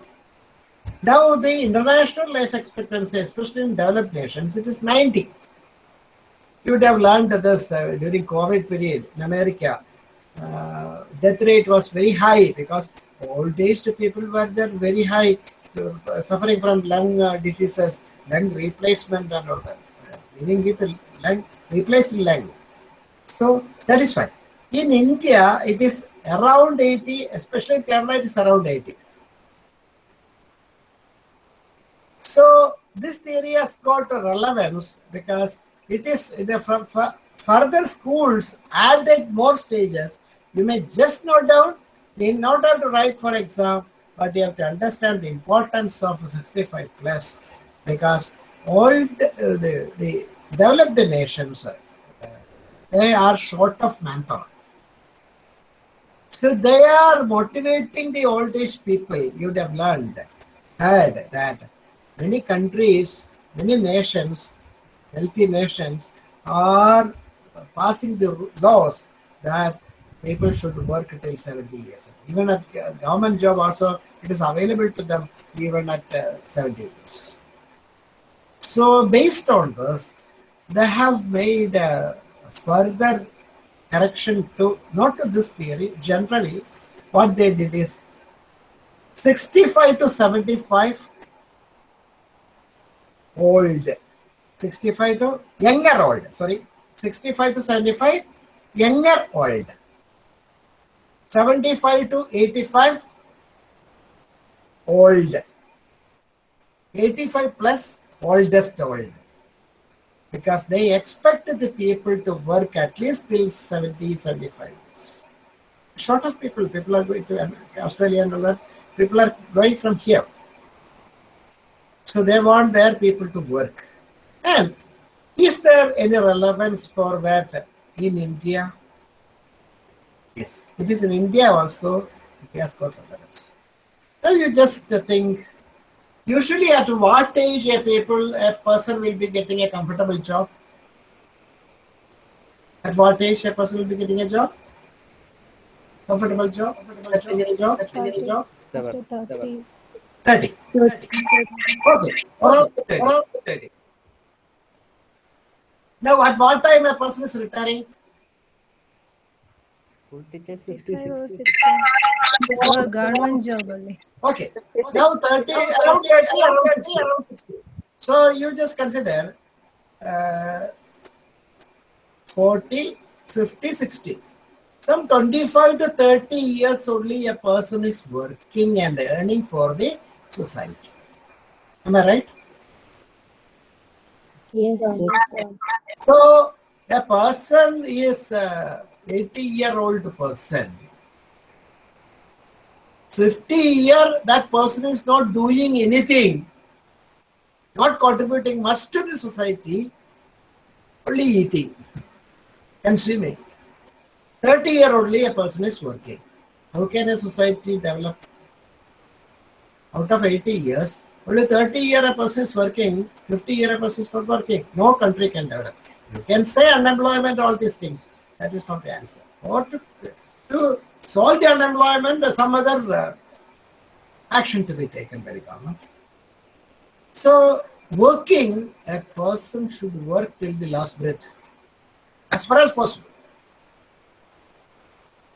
Now the international life expectancy, especially in developed nations, it is 90. You would have learned this uh, during COVID period in America. Uh, death rate was very high because old aged people were there very high, suffering from lung uh, diseases, lung replacement and all that. Uh, Meaning people lung replaced lung. So that is why. In India, it is around 80, especially in Kerala, it is around 80. So this theory has got a relevance because it is in fu- fu- further schools added more stages. You may just note down, may not have to write for exam. But you have to understand the importance of 65 plus because all the, the, the developed nations, uh, they are short of manpower. So they are motivating the old age people. You would have learned, heard that many countries, many nations, healthy nations are passing the laws that people should work till 70 years. Even at uh, government job also, it is available to them even at uh, 70 years. So based on this, they have made further correction to, not to this theory, generally what they did is 65 to 75 old 65 to younger old sorry 65 to 75 younger old 75 to 85 old. 85 plus oldest old. Because they expect the people to work at least till 70 75 years short of people people are going to America, australia and all that people are going from here. So they want their people to work. And is there any relevance for that in india yes. It is in india also. It has got relevance now you just think usually at what age a people a person will be getting a comfortable job? At what age a person will be getting a job? Comfortable job? Comfortable job? Settling in a job? After 30. 30 30 okay. Around 30, around 30 now at what time a person is retiring Full teachers 55 or 60. For government job only. Okay. Now 30, around, around, 60, around 60. So you just consider uh, 40, 50, 60. Some 25 to 30 years only a person is working and earning for the society. Am I right? Yes. yes. So a person is a 80 year old person. 50 year that person is not doing anything, not contributing much to the society, only eating, consuming. 30 year only a person is working. How can a society develop? Out of 80 years, only 30 year a person is working, 50 year a person is not working. No country can develop. You can say unemployment, all these things. That is not the answer. Or to, to solve the unemployment, some other uh, action to be taken by the government. So, working, a person should work till the last breath, as far as possible.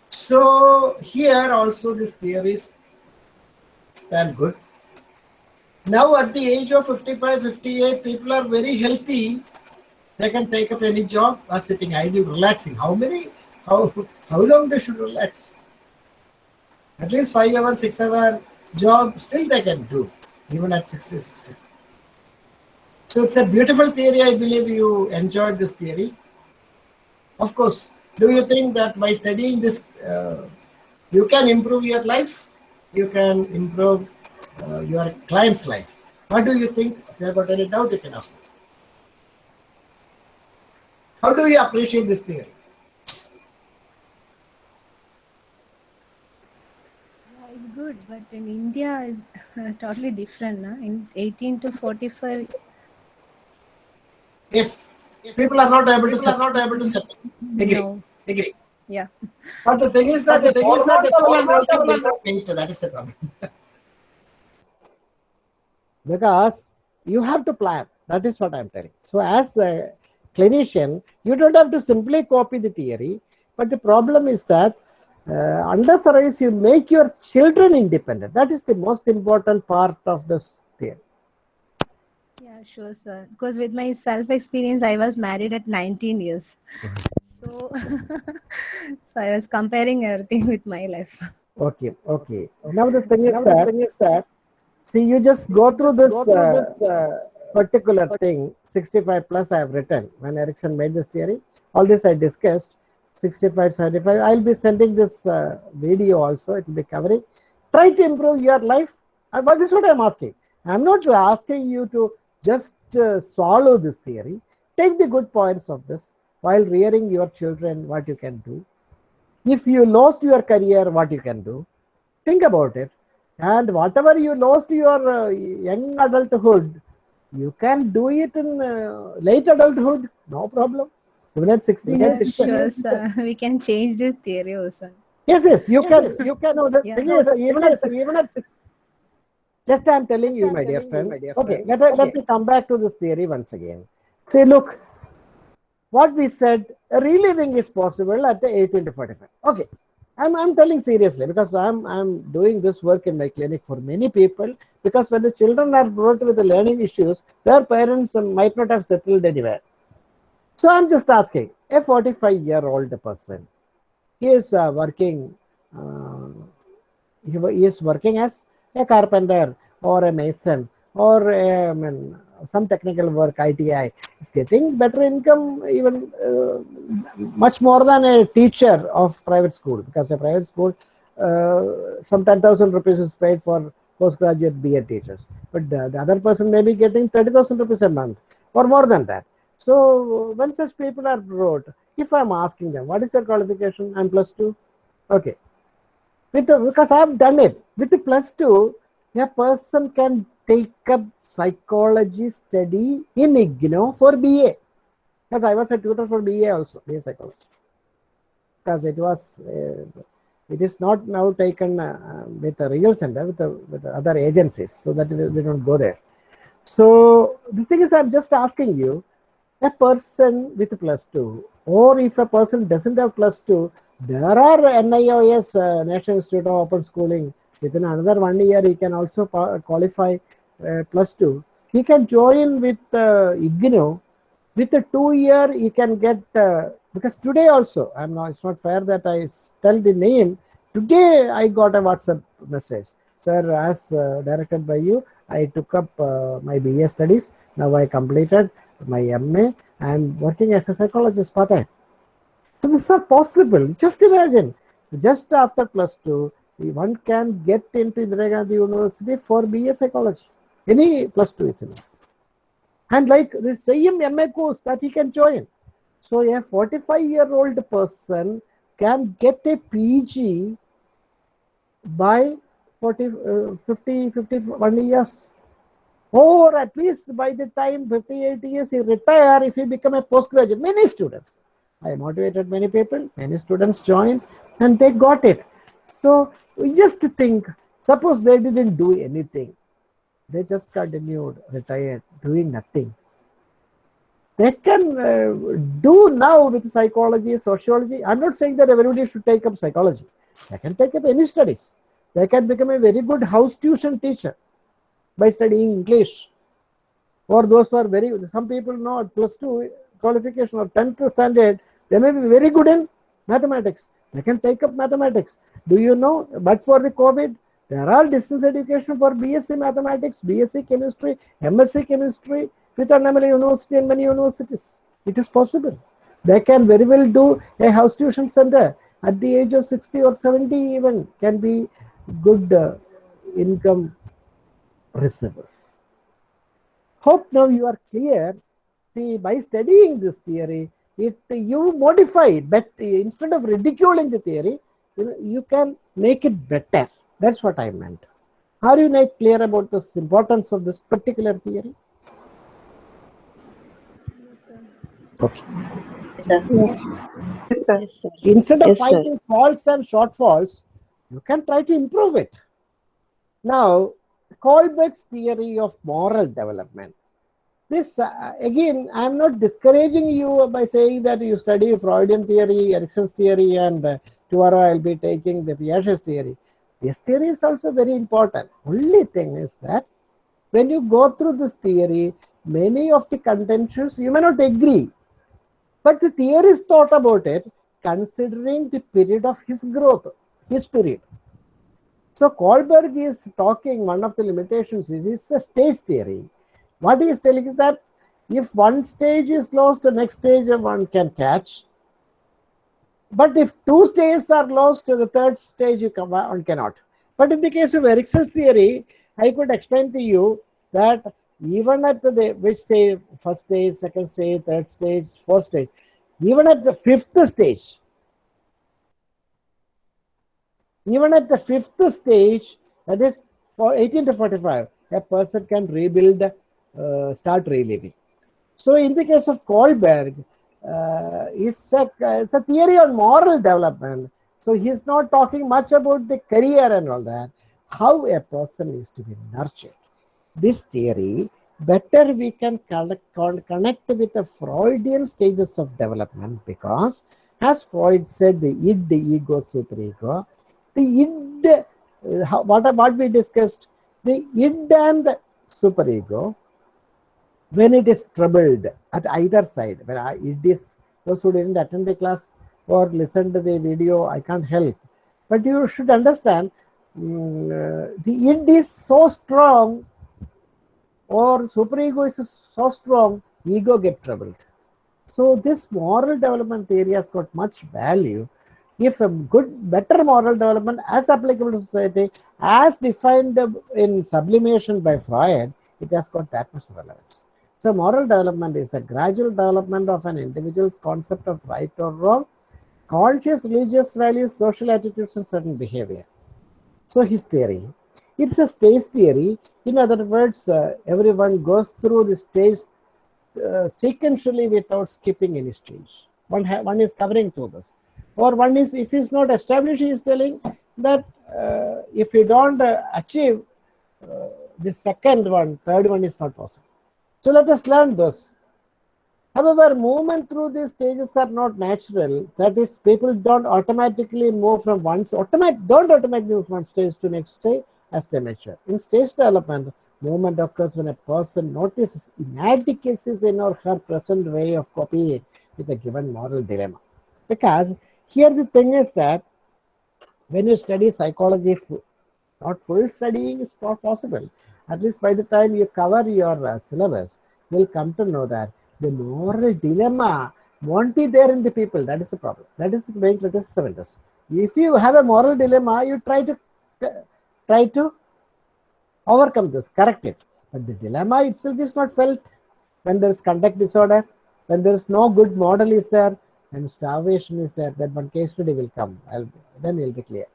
So, here also this theories stand good. Now, at the age of 55, 58, people are very healthy. They can take up any job or sitting idle, relaxing. How many, how, how long they should relax? At least five hour, six hour job, still they can do, even at 60, 65. So it's a beautiful theory. I believe you enjoyed this theory. Of course, do you think that by studying this, uh, you can improve your life? You can improve uh, your client's life. What do you think? If you have got any doubt, you can ask me. How do you appreciate this theory? Yeah, it's good, but in India is totally different. Na? In 18 to 45, Yes. People are not able to set, not able to set. Agree. no. Agree. Yeah. But the thing is that the thing is that the format of the think that is the problem. because you have to plan. That is what I'm telling. So as a clinician, you don't have to simply copy the theory, but the problem is that uh, under surveys you make your children independent. That is the most important part of this theory. Yeah, sure, sir. Because with my self experience, I was married at 19 years. So, so I was comparing everything with my life. Okay, okay. Now the thing is that, thing is that see, you just go through this, uh, uh, particular thing. 65 plus I have written when Erikson made this theory. All this I discussed. 65, 75. I'll be sending this uh, video also. It will be covering. try to improve your life. And but this is what I'm asking. I'm not asking you to just uh, swallow this theory. Take the good points of this while rearing your children, what you can do. If you lost your career, what you can do. Think about it. And whatever you lost your uh, young adulthood, you can do it in uh, late adulthood, no problem. Even at 16 Yes, 16 sure, sir. We can change this theory also. Yes, yes, you can, you can. No, the Yeah. thing is, even at, even at, six- just I'm telling you, my dear friend. Okay, let, me- let me come back to this theory once again. Say, look, what we said, reliving is possible at the 18 to 45. Okay, I'm, I'm telling seriously because I'm, I'm doing this work in my clinic for many people because when the children are brought with the learning issues, their parents might not have settled anywhere. So I'm just asking, a 45 year old person, he is uh, working uh, he, he is working as a carpenter or a mason or a, I mean, some technical work ITI is getting better income even uh, much more than a teacher of private school. Because a private school uh, some 10,000 rupees is paid for postgraduate BA teachers. But the, the other person may be getting 30,000 rupees a month or more than that. So when such people are brought if I'm asking them what is your qualification? I'm plus two. Okay. With the, because I've done it. With the plus two, a person can take up psychology study in IGNOU for BA. Because I was a tutor for BA also, BA psychology. Because it was, uh, it is not now taken uh, with the real center with the, with other agencies, so that we don't go there. So the thing is, I'm just asking you, a person with plus two, or if a person doesn't have plus two, there are NIOS, uh, National Institute of Open Schooling. Within another one year, he can also qualify plus two. He can join with uh, IGNOU. With a two year, he can get uh, because today also, I'm not. It's not fair that I tell the name. Today, I got a WhatsApp message, sir. As uh, directed by you, I took up uh, my BA studies. Now I completed my MA and working as a psychologist part time. So these are possible. Just imagine, just after plus two, one can get into Indira Gandhi University for BA psychology. Any plus two is enough. And like the same MA course that he can join. So a 45 year old person can get a PG by 40, uh, 50, 51 years. Or at least by the time 58 years he retire, if he become a postgraduate, many students. I motivated many people, many students joined and they got it. So we just think, suppose they didn't do anything. They just continued, retired, doing nothing. They can uh, do now with psychology, sociology. I'm not saying that everybody should take up psychology. They can take up any studies. They can become a very good house tuition teacher by studying English. Or those who are very, some people know plus two qualification or 10th standard, they may be very good in mathematics. They can take up mathematics. Do you know, but for the COVID, there are all distance education for BSc mathematics, BSc chemistry, MSc chemistry with Annamalai University and many universities. It is possible. They can very well do a house tuition center at the age of 60 or 70 even can be good uh, income receivers. Hope now you are clear. See, by studying this theory, it you modify but instead of ridiculing the theory, you, know, you can make it better. That's what I meant. Are you like clear about the importance of this particular theory? Okay. Yes, sir. Instead of Yes, sir. finding faults and shortfalls, you can try to improve it. Now, Kohlberg's theory of moral development. This uh, again, I'm not discouraging you by saying that you study Freudian theory, Erikson's theory, and uh, tomorrow I'll be taking the Piaget's theory. This theory is also very important. Only thing is that when you go through this theory, many of the contentions you may not agree, but the theorist thought about it considering the period of his growth, his period. So Kohlberg is talking, one of the limitations is, is a stage theory. What he is telling is that if one stage is lost, the next stage one can catch. But if two stages are lost, to the third stage you can, one cannot. But in the case of Erikson's theory, I could explain to you that even at the which stage, first stage, second stage, third stage, fourth stage, even at the fifth stage, even at the fifth stage, that is for 18 to 45, a person can rebuild, uh, start reliving. So in the case of Kohlberg, uh, it's, a, it's a theory on moral development. So he's not talking much about the career and all that, how a person is to be nurtured. This theory, better we can connect, with the Freudian stages of development because as Freud said, the id, the ego, superego, the id, uh, what, what we discussed, the id and the superego, when it is troubled at either side, when I, it is, those who didn't attend the class or listen to the video, I can't help. But you should understand, mm, uh, the id is so strong or superego is so strong, ego get troubled. So this moral development theory has got much value if a good, better moral development as applicable to society, as defined in sublimation by Freud, it has got that much relevance. So moral development is a gradual development of an individual's concept of right or wrong, conscious religious values, social attitudes, and certain behavior. So his theory, it's a stage theory. In other words, uh, everyone goes through the stage uh, sequentially without skipping any stage. One, one is covering through this. Or one is, if he's not established, he is telling that uh, if you don't uh, achieve uh, the second one, third one is not possible. So let us learn this. However, movement through these stages are not natural. That is, people don't automatically move from one automatic don't automatically move from stage to next stage as they mature. In stage development, movement occurs when a person notices inadequacies in or her present way of copying with a given moral dilemma. Because here the thing is that when you study psychology, not full studying is possible. At least by the time you cover your uh, syllabus, you'll come to know that the moral dilemma won't be there in the people. That is the problem. That is the main criticism in this. If you have a moral dilemma, you try to try to overcome this, correct it. But the dilemma itself is not felt when there is conduct disorder, when there is no good model is there, and starvation is there, then one case study will come. I'll, then it will be clear.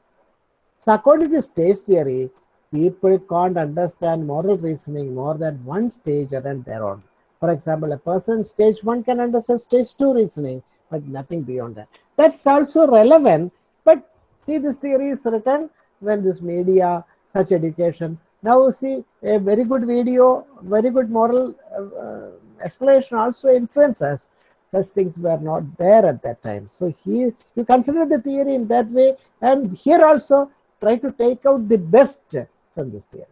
So according to stage theory, people can't understand moral reasoning more than one stage and their own. For example, a person stage one can understand stage two reasoning, but nothing beyond that. That's also relevant, but see this theory is written when this media, such education. Now see a very good video, very good moral uh, uh, explanation also influences. Such things were not there at that time. So here you consider the theory in that way, and here also try to take out the best from this theory.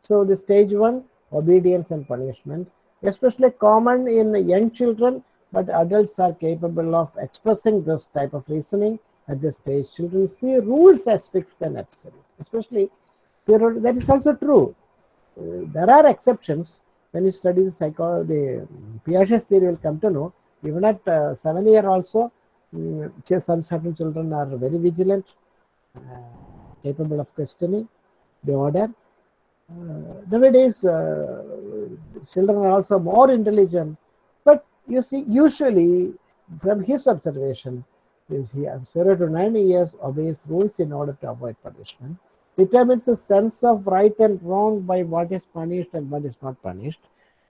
So the stage one, obedience and punishment, especially common in young children, but adults are capable of expressing this type of reasoning at this stage. Children see rules as fixed and absolute, especially that is also true. Uh, there are exceptions when you study the psycho, the Piaget's theory will come to know. Even at uh, seven year also, um, some certain children are very vigilant, uh, capable of questioning the order. Uh, nowadays, uh, children are also more intelligent, but you see, usually from his observation, is he zero to nine years obeys rules in order to avoid punishment, determines the sense of right and wrong by what is punished and what is not punished.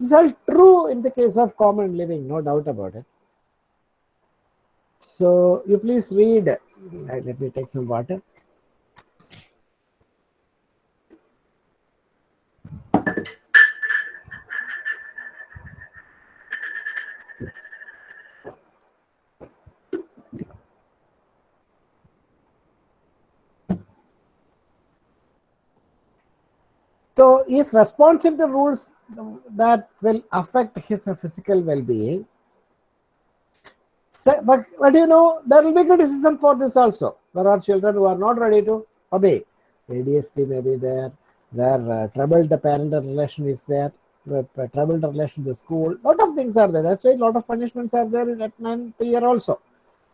Is all true in the case of common living, no doubt about it. So you please read. Let me take some water. So is responsive to rules that will affect his physical well-being. So, but, but you know, there will be criticism for this also. There are children who are not ready to obey. ADHD may be there, where uh, troubled parent relation is there, where uh, troubled relation to school. lot of things are there. That's why a lot of punishments are there at ninth year also.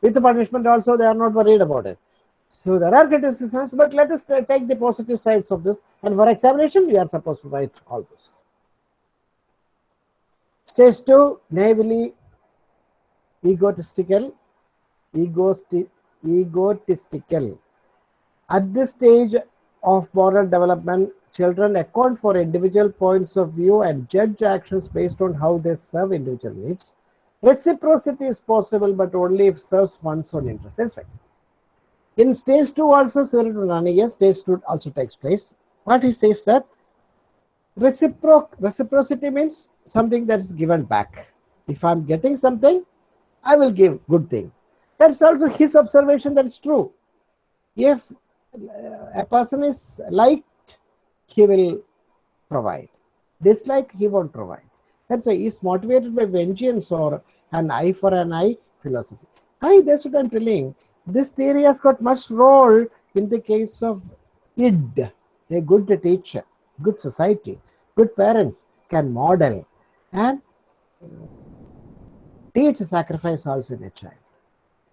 With the punishment also, they are not worried about it. So there are criticisms, but let us take the positive sides of this. And for examination, we are supposed to write all this. Stage two, naively egotistical, egosti- egotistical. At this stage of moral development, children account for individual points of view and judge actions based on how they serve individual needs. Reciprocity is possible, but only if serves one's own interest. That's right. In stage two, also similar to Naniya, stage two also takes place. What he says that reciproc reciprocity means something that is given back. If I'm getting something, I will give good thing. That's also his observation. That is true. If uh, a person is liked, he will provide. Dislike, he won't provide. That's why he's motivated by vengeance or an eye for an eye philosophy. I that's what I'm telling. This theory has got much role in the case of id, a good teacher, good society, good parents can model and teach sacrifice also in a child.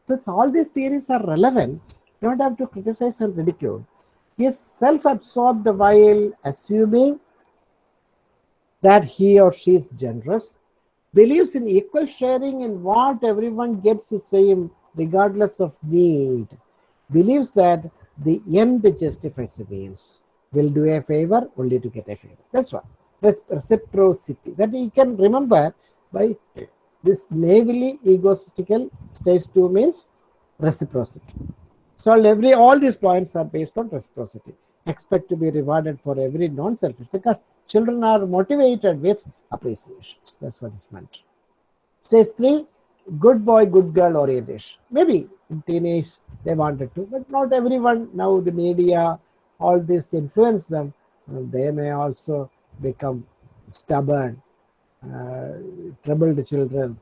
So all these theories are relevant. You don't have to criticize and ridicule. He is self-absorbed while assuming that he or she is generous, believes in equal sharing in what everyone gets the same regardless of need, believes that the end justifies the means, will do a favor only to get a favor. That's what. Reciprocity. That you can remember by this naively egotistical stage two means reciprocity. So every all these points are based on reciprocity. Expect to be rewarded for every non-selfish because children are motivated with appreciations. That's what is meant. Stage three, good boy, good girl orientation. Maybe in teenage they wanted to, but not everyone. Now the media, all this influence them. and They may also become stubborn, uh, troubled children,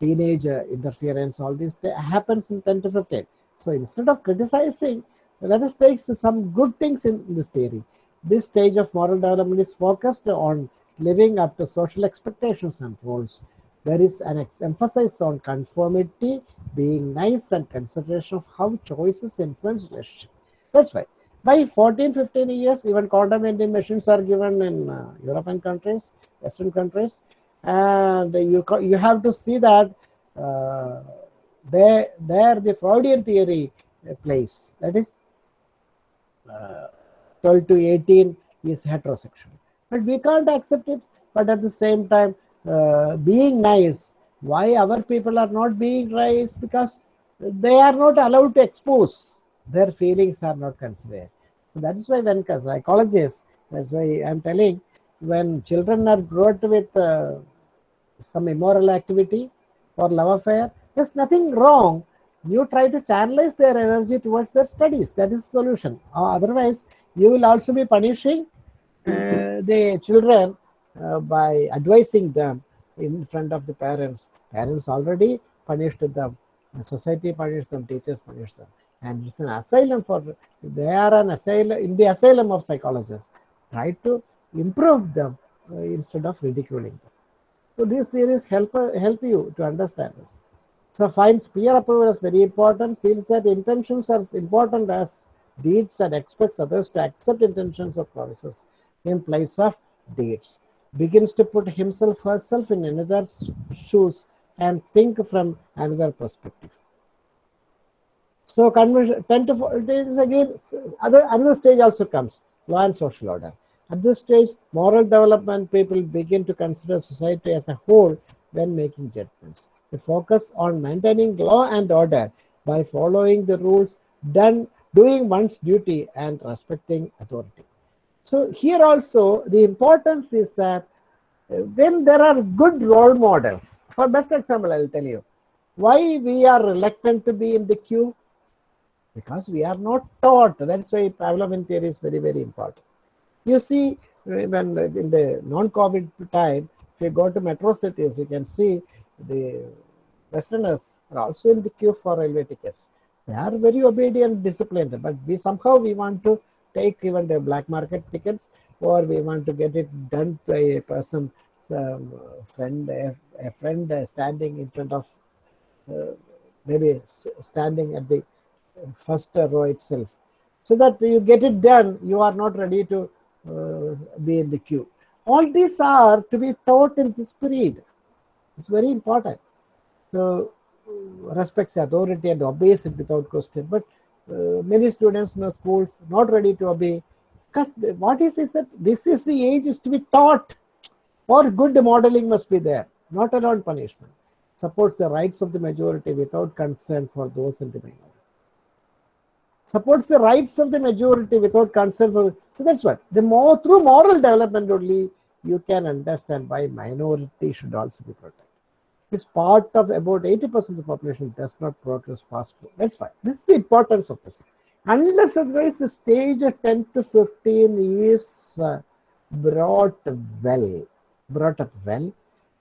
teenage uh, interference. All this th- happens in 10 to 15. So instead of criticizing, let us take some good things in this theory. This stage of moral development is focused on living up to social expectations and rules. There is an emphasis on conformity, being nice, and consideration of how choices influence relationship. That's why by 14, 15 years, even condom vending machines are given in uh, European countries, Western countries, and you you have to see that uh, there there the Freudian theory uh, plays. That is, uh, 12 to 18 is heterosexual, but we can't accept it. But at the same time, uh, being nice. Why our people are not being nice? Because they are not allowed to expose their feelings are not considered. So that is why when psychologists, that's why I'm telling, when children are brought with uh, some immoral activity or love affair, there's nothing wrong. You try to channelize their energy towards their studies. That is solution. Uh, otherwise, you will also be punishing uh, the children uh, by advising them in front of the parents. Parents already punished them. Society punished them. Teachers punished them. And it's an asylum for they are an asylum in the asylum of psychologists. Try to improve them uh, instead of ridiculing them. So these theories help uh, help you to understand this. So finds peer approval as very important. Feels that intentions are as important as deeds and expects others to accept intentions or promises in place of deeds. Begins to put himself herself in another's shoes and think from another perspective. So conversion 10 to 4 it is again other another stage also comes law and social order. At this stage, moral development people begin to consider society as a whole when making judgments. They focus on maintaining law and order by following the rules, done doing one's duty and respecting authority. So here also the importance is that uh, when there are good role models, for best example, I'll tell you why we are reluctant to be in the queue because we are not taught. That's why Pavlovian theory is very, very important. You see, when in the non-COVID time, if you go to metro cities, you can see the Westerners are also in the queue for railway tickets. They are very obedient, disciplined, but we somehow we want to take even the black market tickets, or we want to get it done by a person, some friend, a, a friend uh, standing in front of, uh, maybe standing at the first row itself. So that you get it done, you are not ready to uh, be in the queue. All these are to be taught in this period. It's very important. So uh, respects the authority and obeys it without question. But uh, Uh, many students in the schools not ready to obey. Because what is is that this is the age is to be taught or good modeling must be there, not alone punishment. Supports the rights of the majority without concern for those in the minority. Supports the rights of the majority without concern for. So that's what the more through moral development only you can understand why minority should also be protected. This part of about 80% of the population does not progress fast. That's why this is the importance of this. Unless otherwise the stage of 10 to 15 is uh, brought well, brought up well,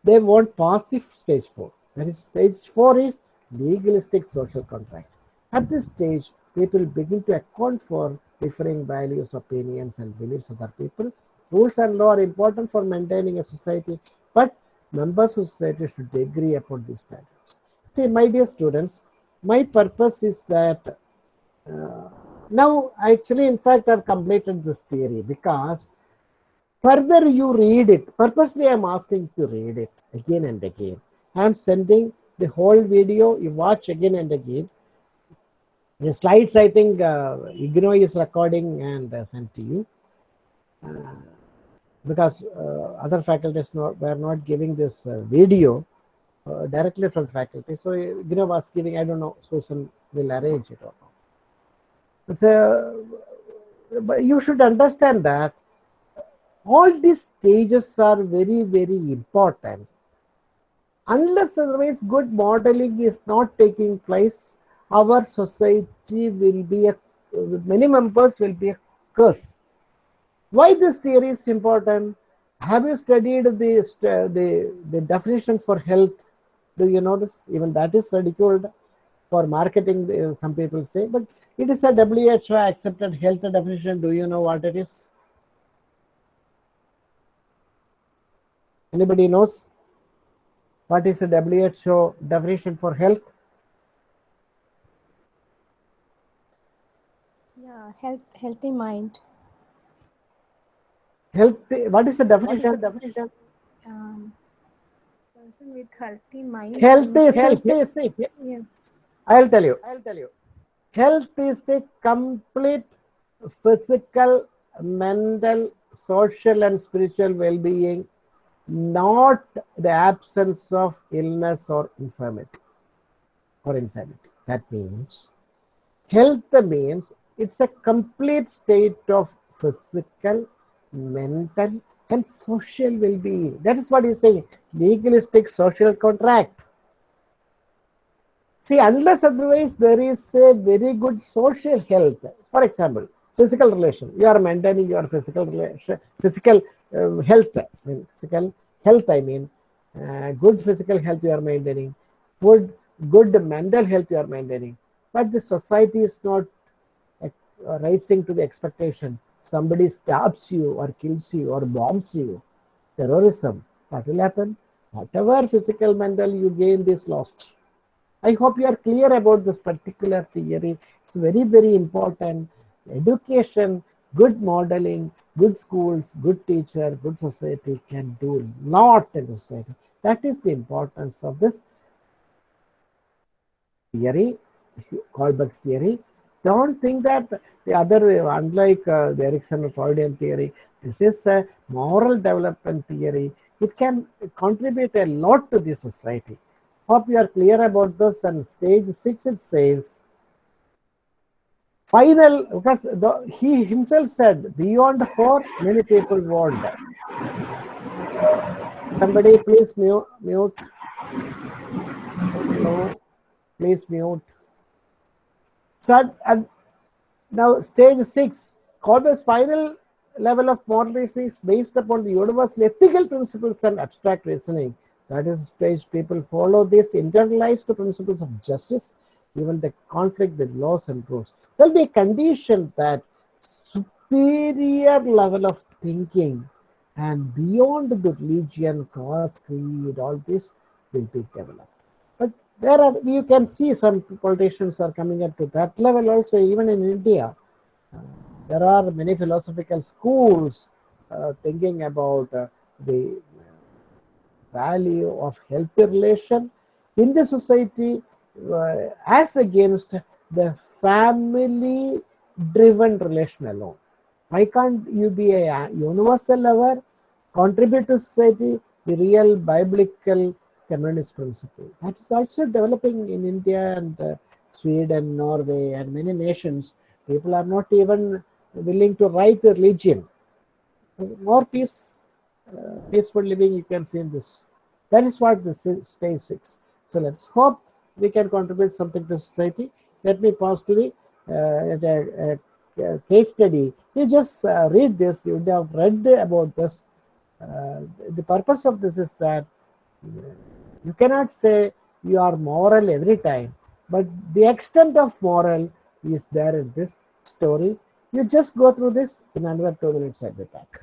they won't pass the stage 4. That is stage 4 is legalistic social contract. At this stage, people begin to account for differing values, opinions, and beliefs of other people. Rules and law are important for maintaining a society, but members of society should agree upon these standards. See, my dear students, my purpose is that uh, now I actually, in fact, I've completed this theory because further you read it, purposely I'm asking to read it again and again. I'm sending the whole video, you watch again and again. The slides, I think, uh, IGNOU is recording and uh, sent to you. Uh, because uh, other faculties not, were not giving this uh, video uh, directly from faculty. So IGNOU was giving, I don't know, Susan will arrange it or not. So, but you should understand that all these stages are very, very important. Unless otherwise good modeling is not taking place, our society will be a, many members will be a curse. Why this theory is important? Have you studied the, the, the definition for health? Do you know this? Even that is ridiculed for marketing, uh, some people say, but it is a WHO accepted health definition. Do you know what it is? Anybody knows? What is the WHO definition for health? Yeah, health, healthy mind. Healthy, what is the definition? definition? Um, person with healthy mind. Health is, health is, Yeah. I'll tell you, I'll tell you. Health is the complete physical, mental, social, and spiritual well being, not the absence of illness or infirmity or insanity. That means health means it's a complete state of physical, mental, and social well being. That is what he's saying legalistic social contract. See, unless otherwise there is a very good social health. For example, physical relation. You are maintaining your physical relation, physical uh, health. I mean, physical health. I mean, uh, good physical health you are maintaining. Good, good mental health you are maintaining. But the society is not uh, rising to the expectation. Somebody stabs you or kills you or bombs you. Terrorism. What will happen? Whatever physical, mental you gain is lost. I hope you are clear about this particular theory. It's very, very important. Education, good modeling, good schools, good teacher, good society can do a lot in the society. That is the importance of this theory, Kohlberg's theory. Don't think that the other, unlike uh, the Erikson Freudian theory, this is a moral development theory. It can contribute a lot to the society. Hope you are clear about this. And stage six, it says, final, because the, he himself said, beyond four, many people won't. Somebody please mute. mute. No, please mute. So, and now stage six, Kohlberg's final level of moral reasoning is based upon the universal ethical principles and abstract reasoning. That is stage people follow this internalized principles of justice, even the conflict with laws and rules. There will be a condition that superior level of thinking and beyond the religion, caste, creed, all this will be developed. There are you can see some politicians are coming up to that level also even in India. Uh, there are many philosophical schools uh, thinking about uh, the value of healthy relation in the society uh, as against the family driven relation alone. Why can't you be a universal lover, contribute to society, the real biblical communist principle? That is also developing in India and uh, Sweden, and Norway, and many nations. People are not even willing to write a religion. More peace, uh, peaceful living you can see in this. That is what the stage six. So let's hope we can contribute something to society. Let me pause to the uh, a, a case study. You just uh, read this. You would have read about this. Uh, the purpose of this is that you cannot say you are moral every time, but the extent of moral is there in this story. You just go through this in another two minutes at the back.